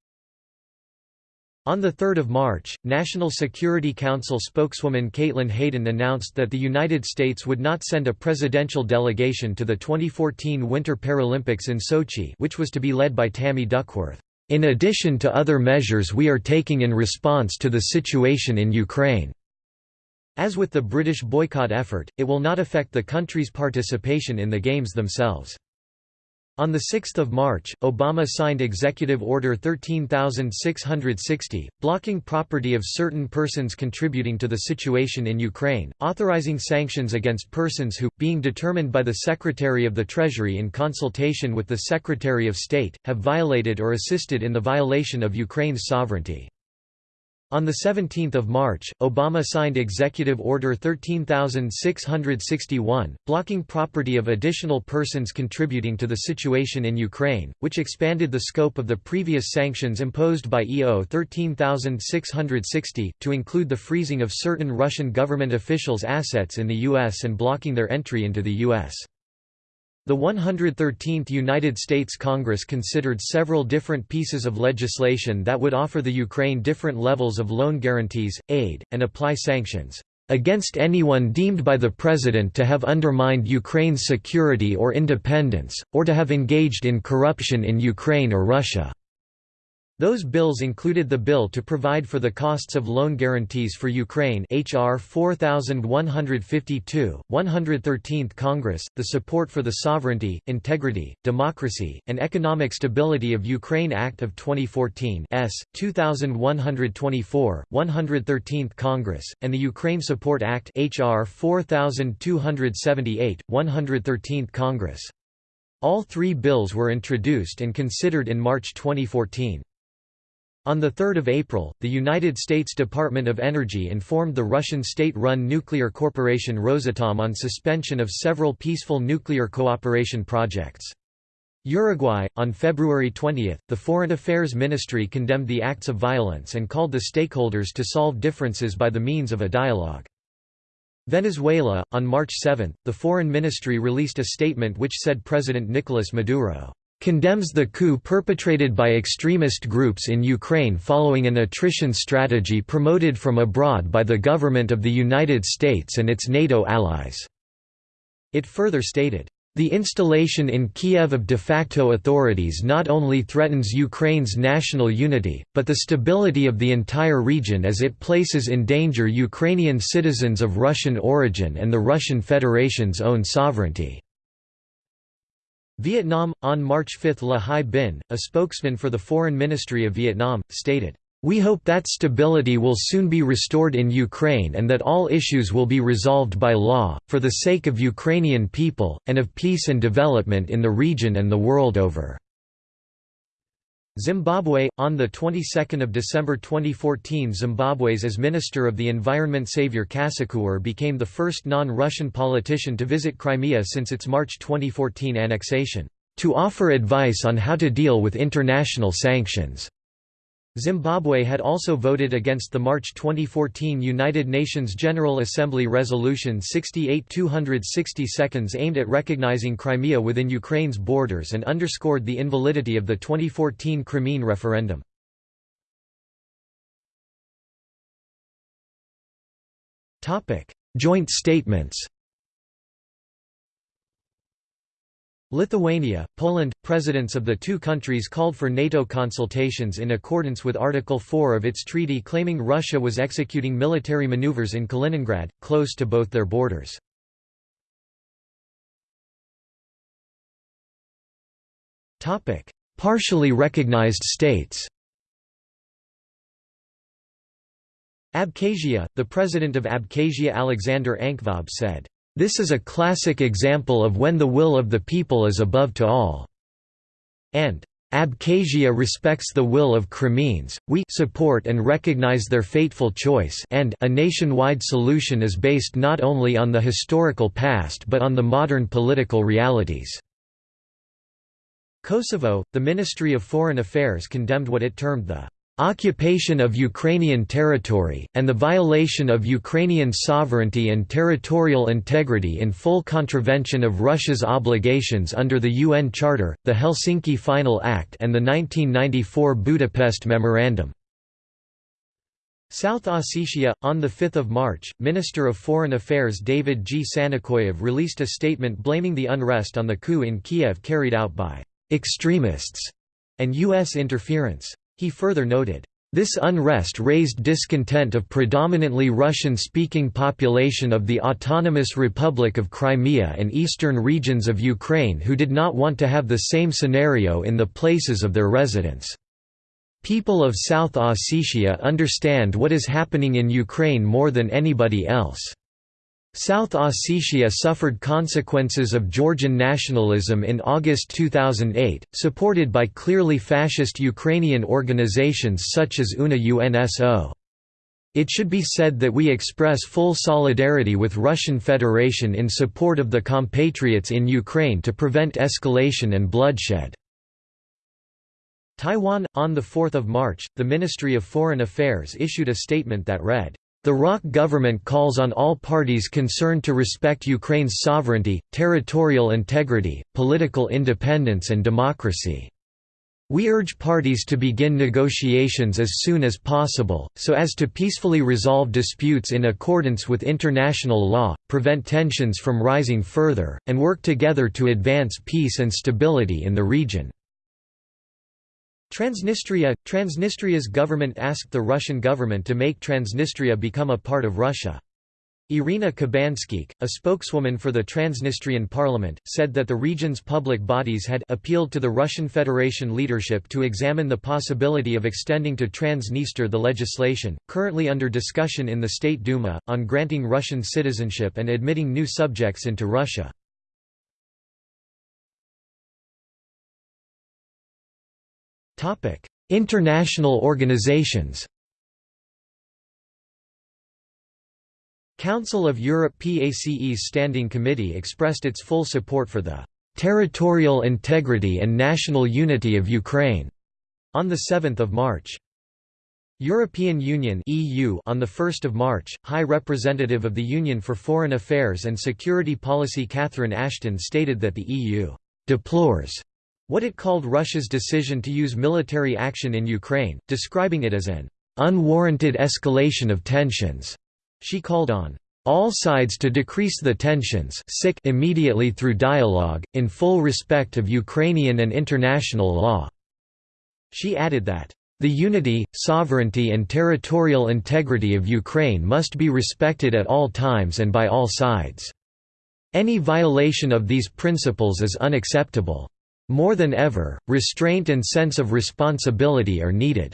Speaker 1: On 3 March, National Security Council spokeswoman Caitlin Hayden announced that the United States would not send a presidential delegation to the 2014 Winter Paralympics in Sochi which was to be led by Tammy Duckworth. In addition to other measures we are taking in response to the situation in Ukraine. As with the British boycott effort, it will not affect the country's participation in the Games themselves. On 6 March, Obama signed Executive Order 13660, blocking property of certain persons contributing to the situation in Ukraine, authorizing sanctions against persons who, being determined by the Secretary of the Treasury in consultation with the Secretary of State, have violated or assisted in the violation of Ukraine's sovereignty. On 17 March, Obama signed Executive Order 13661, blocking property of additional persons contributing to the situation in Ukraine, which expanded the scope of the previous sanctions imposed by EO 13660, to include the freezing of certain Russian government officials' assets in the U.S. and blocking their entry into the U.S. The 113th United States Congress considered several different pieces of legislation that would offer the Ukraine different levels of loan guarantees, aid, and apply sanctions against anyone deemed by the President to have undermined Ukraine's security or independence, or to have engaged in corruption in Ukraine or Russia. Those bills included the bill to provide for the costs of loan guarantees for Ukraine HR 4152, 113th Congress, the Support for the Sovereignty, Integrity, Democracy, and Economic Stability of Ukraine Act of 2014 S. 2124, 113th Congress, and the Ukraine Support Act HR 4278, 113th Congress. All three bills were introduced and considered in March 2014. On 3 April, the United States Department of Energy informed the Russian state-run nuclear corporation Rosatom on suspension of several peaceful nuclear cooperation projects. Uruguay, on February 20, the Foreign Affairs Ministry condemned the acts of violence and called the stakeholders to solve differences by the means of a dialogue. Venezuela, on March 7, the Foreign Ministry released a statement which said President Nicolas Maduro condemns the coup perpetrated by extremist groups in Ukraine following an attrition strategy promoted from abroad by the government of the United States and its NATO allies." It further stated, the installation in Kiev of de facto authorities not only threatens Ukraine's national unity, but the stability of the entire region as it places in danger Ukrainian citizens of Russian origin and the Russian Federation's own sovereignty. Vietnam On March 5 Le Hai Binh, a spokesman for the Foreign Ministry of Vietnam, stated, "...we hope that stability will soon be restored in Ukraine and that all issues will be resolved by law, for the sake of Ukrainian people, and of peace and development in the region and the world over." Zimbabwe on the 22nd of December 2014 Zimbabwe's as Minister of the Environment Saviour Kasukuwere became the first non-Russian politician to visit Crimea since its March 2014 annexation to offer advice on how to deal with international sanctions. Zimbabwe had also voted against the March 2014 United Nations General Assembly Resolution 68-260 aimed at recognizing Crimea within Ukraine's borders and underscored the invalidity of the 2014 Crimean referendum. Joint statements Lithuania, Poland, presidents of the two countries called for NATO consultations in accordance with Article 4 of its treaty claiming Russia was executing military maneuvers in Kaliningrad, close to both their borders. Partially recognized states Abkhazia, the president of Abkhazia Alexander Ankvab said, this is a classic example of when the will of the people is above to all." And, Abkhazia respects the will of Crimeans, we support and recognize their fateful choice and a nationwide solution is based not only on the historical past but on the modern political realities." Kosovo, the Ministry of Foreign Affairs condemned what it termed the occupation of Ukrainian territory, and the violation of Ukrainian sovereignty and territorial integrity in full contravention of Russia's obligations under the UN Charter, the Helsinki Final Act and the 1994 Budapest Memorandum. South Ossetia, on 5 March, Minister of Foreign Affairs David G. Sanakoyev released a statement blaming the unrest on the coup in Kiev carried out by «extremists» and U.S. interference. He further noted, this unrest raised discontent of predominantly Russian-speaking population of the Autonomous Republic of Crimea and eastern regions of Ukraine who did not want to have the same scenario in the places of their residence. People of South Ossetia understand what is happening in Ukraine more than anybody else. South Ossetia suffered consequences of Georgian nationalism in August 2008, supported by clearly fascist Ukrainian organizations such as UNA UNSO. It should be said that we express full solidarity with Russian Federation in support of the compatriots in Ukraine to prevent escalation and bloodshed. Taiwan On 4 March, the Ministry of Foreign Affairs issued a statement that read, the ROC government calls on all parties concerned to respect Ukraine's sovereignty, territorial integrity, political independence and democracy. We urge parties to begin negotiations as soon as possible, so as to peacefully resolve disputes in accordance with international law, prevent tensions from rising further, and work together to advance peace and stability in the region. Transnistria – Transnistria's government asked the Russian government to make Transnistria become a part of Russia. Irina Kubanskikh, a spokeswoman for the Transnistrian parliament, said that the region's public bodies had appealed to the Russian Federation leadership to examine the possibility of extending to Transnistria the legislation, currently under discussion in the State Duma, on granting Russian citizenship and admitting new subjects into Russia. International organizations Council of Europe PACE's Standing Committee expressed its full support for the "...territorial integrity and national unity of Ukraine", on 7 March. European Union EU on 1 March, High Representative of the Union for Foreign Affairs and Security Policy Catherine Ashton stated that the EU "...deplores what it called Russia's decision to use military action in Ukraine, describing it as an unwarranted escalation of tensions. She called on all sides to decrease the tensions immediately through dialogue, in full respect of Ukrainian and international law." She added that, "...the unity, sovereignty and territorial integrity of Ukraine must be respected at all times and by all sides. Any violation of these principles is unacceptable. More than ever, restraint and sense of responsibility are needed."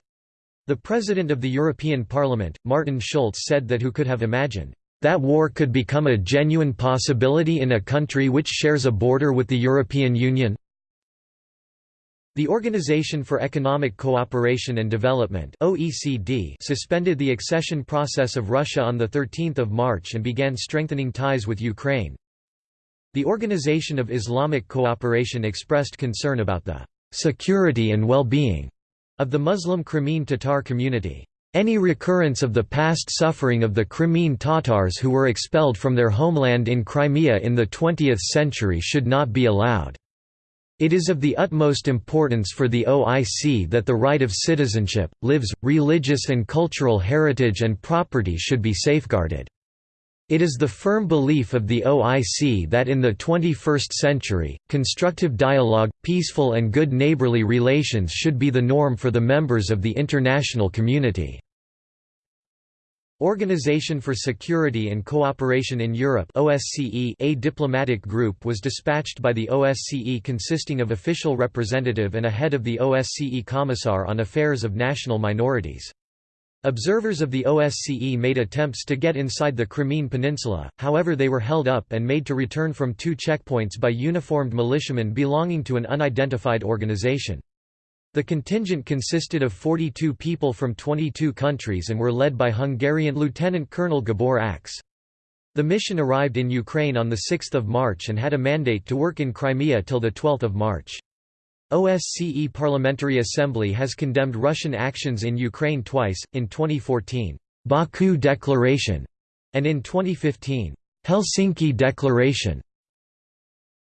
Speaker 1: The President of the European Parliament, Martin Schulz said that who could have imagined, "...that war could become a genuine possibility in a country which shares a border with the European Union?" The Organization for Economic Cooperation and Development (OECD) suspended the accession process of Russia on the 13th of March and began strengthening ties with Ukraine. The Organization of Islamic Cooperation expressed concern about the security and well-being of the Muslim Crimean Tatar community. Any recurrence of the past suffering of the Crimean Tatars who were expelled from their homeland in Crimea in the 20th century should not be allowed. It is of the utmost importance for the OIC that the right of citizenship, lives, religious and cultural heritage and property should be safeguarded. It is the firm belief of the OIC that in the 21st century, constructive dialogue, peaceful and good neighborly relations should be the norm for the members of the international community. Organization for Security and Cooperation in Europe OSCE a diplomatic group was dispatched by the OSCE consisting of official representative and a head of the OSCE Commissar on Affairs of National Minorities. Observers of the OSCE made attempts to get inside the Crimean Peninsula, however they were held up and made to return from two checkpoints by uniformed militiamen belonging to an unidentified organization. The contingent consisted of 42 people from 22 countries and were led by Hungarian Lieutenant Colonel Gabor Ax. The mission arrived in Ukraine on 6 March and had a mandate to work in Crimea till 12 March. OSCE Parliamentary Assembly has condemned Russian actions in Ukraine twice, in 2014, Baku Declaration, and in 2015, Helsinki Declaration.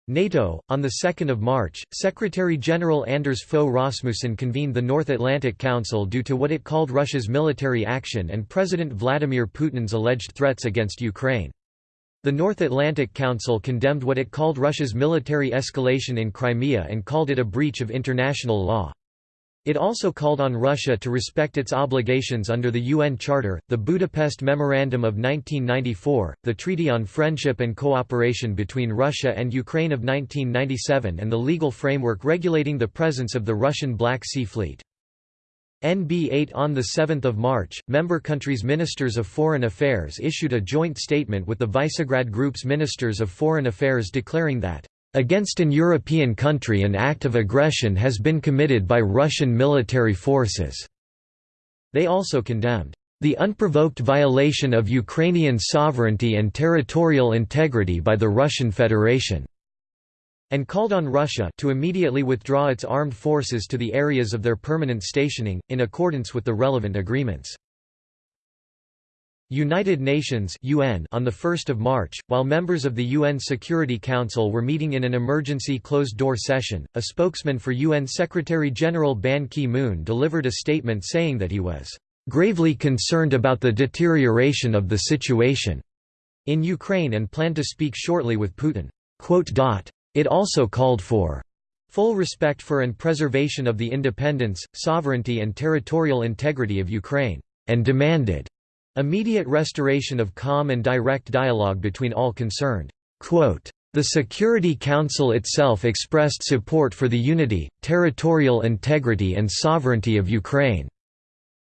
Speaker 1: NATO, on 2 March, Secretary-General Anders Fogh Rasmussen convened the North Atlantic Council due to what it called Russia's military action and President Vladimir Putin's alleged threats against Ukraine. The North Atlantic Council condemned what it called Russia's military escalation in Crimea and called it a breach of international law. It also called on Russia to respect its obligations under the UN Charter, the Budapest Memorandum of 1994, the Treaty on Friendship and Cooperation between Russia and Ukraine of 1997 and the legal framework regulating the presence of the Russian Black Sea Fleet. NB8 On 7 March, member countries' Ministers of Foreign Affairs issued a joint statement with the Visegrad Group's Ministers of Foreign Affairs declaring that, "...against an European country an act of aggression has been committed by Russian military forces." They also condemned, "...the unprovoked violation of Ukrainian sovereignty and territorial integrity by the Russian Federation." And called on Russia to immediately withdraw its armed forces to the areas of their permanent stationing, in accordance with the relevant agreements. United Nations UN on 1 March, while members of the UN Security Council were meeting in an emergency closed-door session, a spokesman for UN Secretary-General Ban Ki-moon delivered a statement saying that he was "...gravely concerned about the deterioration of the situation." in Ukraine and planned to speak shortly with Putin. It also called for full respect for and preservation of the independence, sovereignty and territorial integrity of Ukraine, and demanded immediate restoration of calm and direct dialogue between all concerned. The Security Council itself expressed support for the unity, territorial integrity and sovereignty of Ukraine.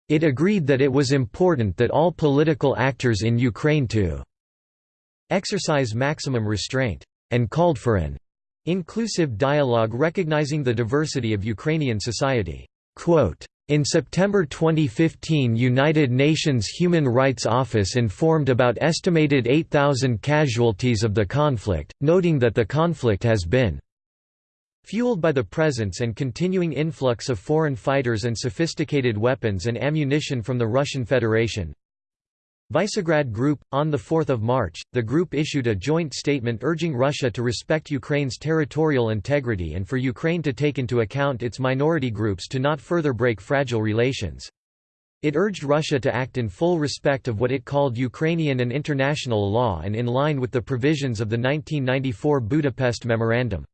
Speaker 1: It agreed that it was important that all political actors in Ukraine to exercise maximum restraint, and called for an Inclusive dialogue recognizing the diversity of Ukrainian society. in September 2015 United Nations Human Rights Office informed about estimated 8,000 casualties of the conflict, noting that the conflict has been fueled by the presence and continuing influx of foreign fighters and sophisticated weapons and ammunition from the Russian Federation, Visegrad Group On 4 March, the group issued a joint statement urging Russia to respect Ukraine's territorial integrity and for Ukraine to take into account its minority groups to not further break fragile relations. It urged Russia to act in full respect of what it called Ukrainian and international law and in line with the provisions of the 1994 Budapest Memorandum.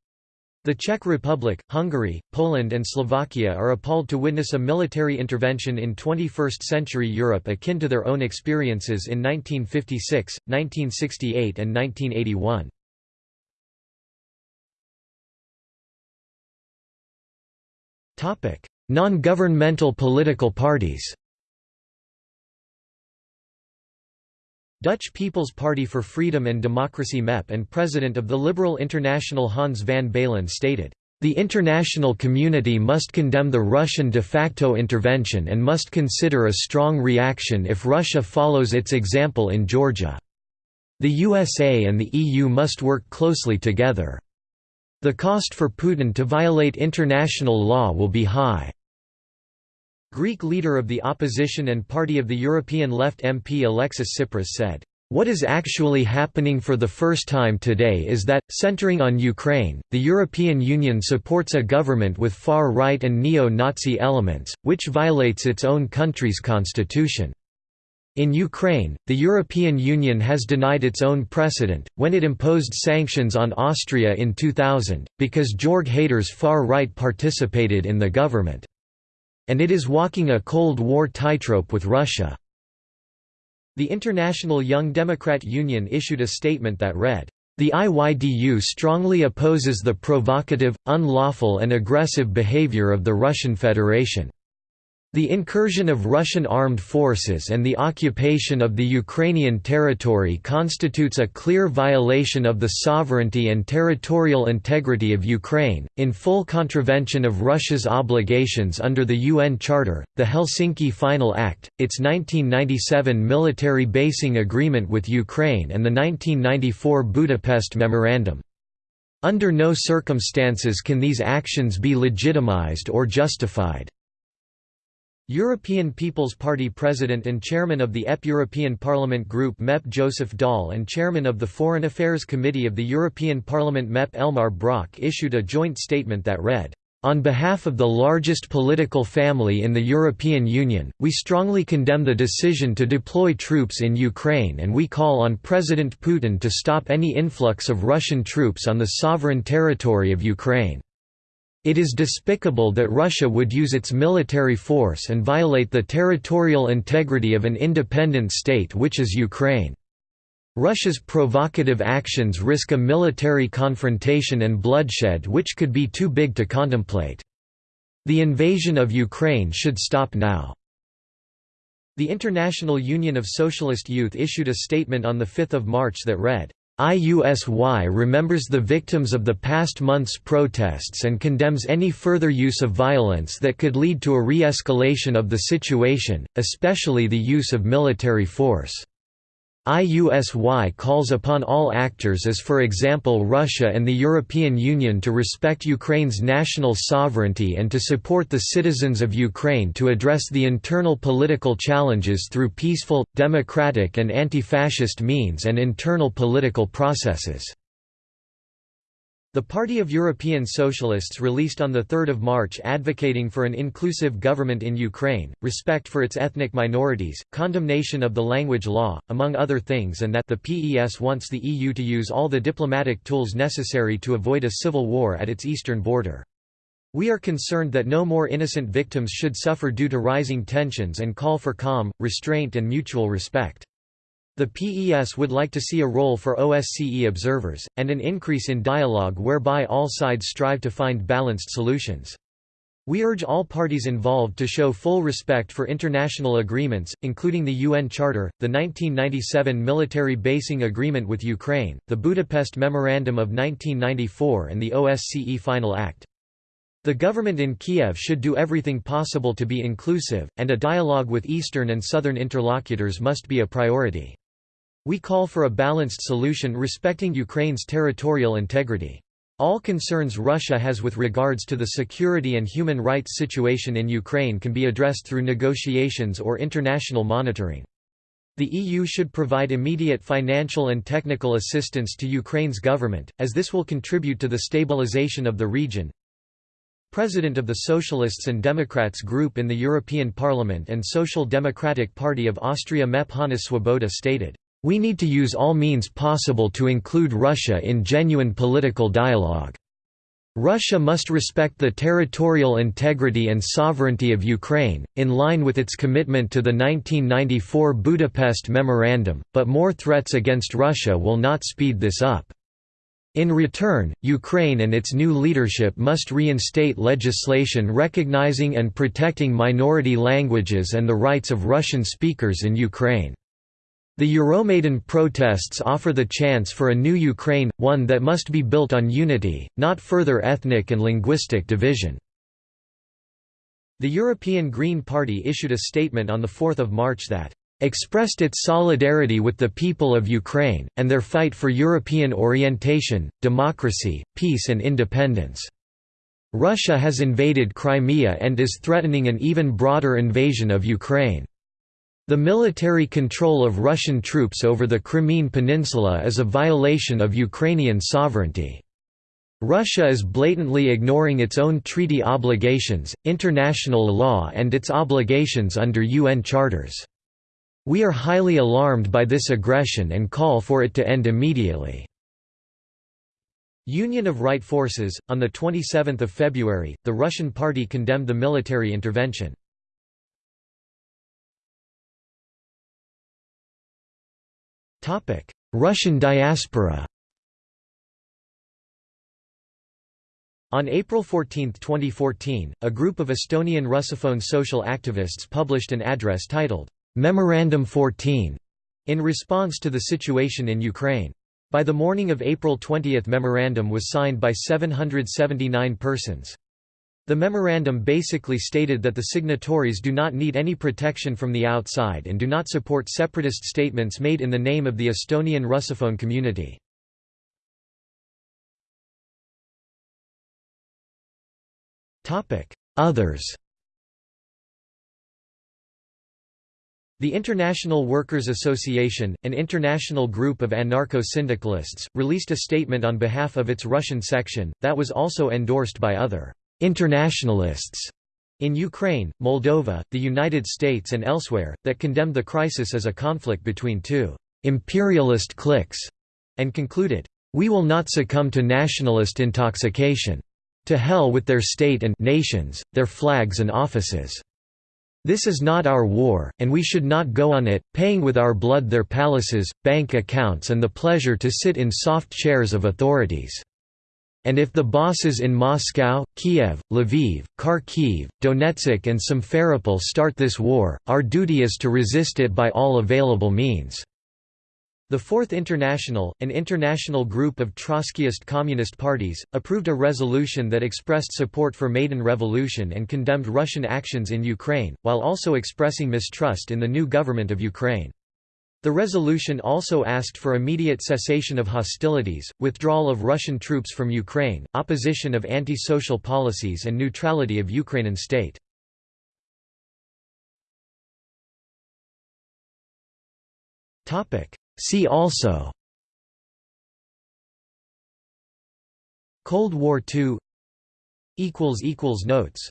Speaker 1: The Czech Republic, Hungary, Poland and Slovakia are appalled to witness a military intervention in 21st-century Europe akin to their own experiences in 1956, 1968 and 1981. Non-governmental political parties Dutch People's Party for Freedom and Democracy MEP and president of the Liberal International Hans van Baalen stated, The international community must condemn the Russian de facto intervention and must consider a strong reaction if Russia follows its example in Georgia. The USA and the EU must work closely together. The cost for Putin to violate international law will be high. Greek leader of the opposition and Party of the European Left MP Alexis Tsipras said, "...what is actually happening for the first time today is that, centering on Ukraine, the European Union supports a government with far-right and neo-Nazi elements, which violates its own country's constitution." In Ukraine, the European Union has denied its own precedent, when it imposed sanctions on Austria in 2000, because Jörg Haider's far-right participated in the government. And it is walking a Cold War tightrope with Russia. The International Young Democrat Union issued a statement that read, the IYDU strongly opposes the provocative, unlawful and aggressive behavior of the Russian Federation. The incursion of Russian armed forces and the occupation of the Ukrainian territory constitutes a clear violation of the sovereignty and territorial integrity of Ukraine, in full contravention of Russia's obligations under the UN Charter, the Helsinki Final Act, its 1997 military basing agreement with Ukraine and the 1994 Budapest Memorandum. Under no circumstances can these actions be legitimized or justified. European People's Party President and Chairman of the EP European Parliament Group MEP Joseph Daul and Chairman of the Foreign Affairs Committee of the European Parliament MEP Elmar Brok issued a joint statement that read, "...on behalf of the largest political family in the European Union, we strongly condemn the decision to deploy troops in Ukraine and we call on President Putin to stop any influx of Russian troops on the sovereign territory of Ukraine." It is despicable that Russia would use its military force and violate the territorial integrity of an independent state which is Ukraine. Russia's provocative actions risk a military confrontation and bloodshed which could be too big to contemplate. The invasion of Ukraine should stop now. The International Union of Socialist Youth issued a statement on 5 March that read, IUSY remembers the victims of the past month's protests and condemns any further use of violence that could lead to a re-escalation of the situation, especially the use of military force. IUSY calls upon all actors as for example Russia and the European Union to respect Ukraine's national sovereignty and to support the citizens of Ukraine to address the internal political challenges through peaceful, democratic and anti-fascist means and internal political processes. The Party of European Socialists released on 3 March advocating for an inclusive government in Ukraine, respect for its ethnic minorities, condemnation of the language law, among other things and that the PES wants the EU to use all the diplomatic tools necessary to avoid a civil war at its eastern border. We are concerned that no more innocent victims should suffer due to rising tensions and call for calm, restraint and mutual respect. The PES would like to see a role for OSCE observers, and an increase in dialogue whereby all sides strive to find balanced solutions. We urge all parties involved to show full respect for international agreements, including the UN Charter, the 1997 military basing agreement with Ukraine, the Budapest Memorandum of 1994 and the OSCE Final Act. The government in Kiev should do everything possible to be inclusive, and a dialogue with Eastern and Southern interlocutors must be a priority. We call for a balanced solution respecting Ukraine's territorial integrity. All concerns Russia has with regards to the security and human rights situation in Ukraine can be addressed through negotiations or international monitoring. The EU should provide immediate financial and technical assistance to Ukraine's government, as this will contribute to the stabilization of the region. President of the Socialists and Democrats Group in the European Parliament and Social Democratic Party of Austria MEP Hannes Swoboda stated, we need to use all means possible to include Russia in genuine political dialogue. Russia must respect the territorial integrity and sovereignty of Ukraine, in line with its commitment to the 1994 Budapest Memorandum, but more threats against Russia will not speed this up. In return, Ukraine and its new leadership must reinstate legislation recognizing and protecting minority languages and the rights of Russian speakers in Ukraine. The Euromaidan protests offer the chance for a new Ukraine, one that must be built on unity, not further ethnic and linguistic division." The European Green Party issued a statement on 4 March that expressed its solidarity with the people of Ukraine, and their fight for European orientation, democracy, peace and independence. Russia has invaded Crimea and is threatening an even broader invasion of Ukraine. The military control of Russian troops over the Crimean Peninsula is a violation of Ukrainian sovereignty. Russia is blatantly ignoring its own treaty obligations, international law and its obligations under UN charters. We are highly alarmed by this aggression and call for it to end immediately. Union of Right Forces On 27 February, the Russian party condemned the military intervention. Russian diaspora On April 14, 2014, a group of Estonian Russophone social activists published an address titled, "'Memorandum 14' in response to the situation in Ukraine. By the morning of April 20 memorandum was signed by 779 persons. The memorandum basically stated that the signatories do not need any protection from the outside and do not support separatist statements made in the name of the Estonian Russophone community. Others The International Workers Association, an international group of anarcho-syndicalists, released a statement on behalf of its Russian section, that was also endorsed by other internationalists in Ukraine, Moldova, the United States and elsewhere, that condemned the crisis as a conflict between two «imperialist cliques» and concluded, "...we will not succumb to nationalist intoxication. To hell with their state and nations, their flags and offices. This is not our war, and we should not go on it, paying with our blood their palaces, bank accounts and the pleasure to sit in soft chairs of authorities." And if the bosses in Moscow, Kiev, Lviv, Kharkiv, Donetsk and Simferopol start this war, our duty is to resist it by all available means." The Fourth International, an international group of Trotskyist communist parties, approved a resolution that expressed support for Maidan Revolution and condemned Russian actions in Ukraine, while also expressing mistrust in the new government of Ukraine. The resolution also asked for immediate cessation of hostilities, withdrawal of Russian troops from Ukraine, opposition of anti-social policies and neutrality of Ukrainian state. See also Cold War II Notes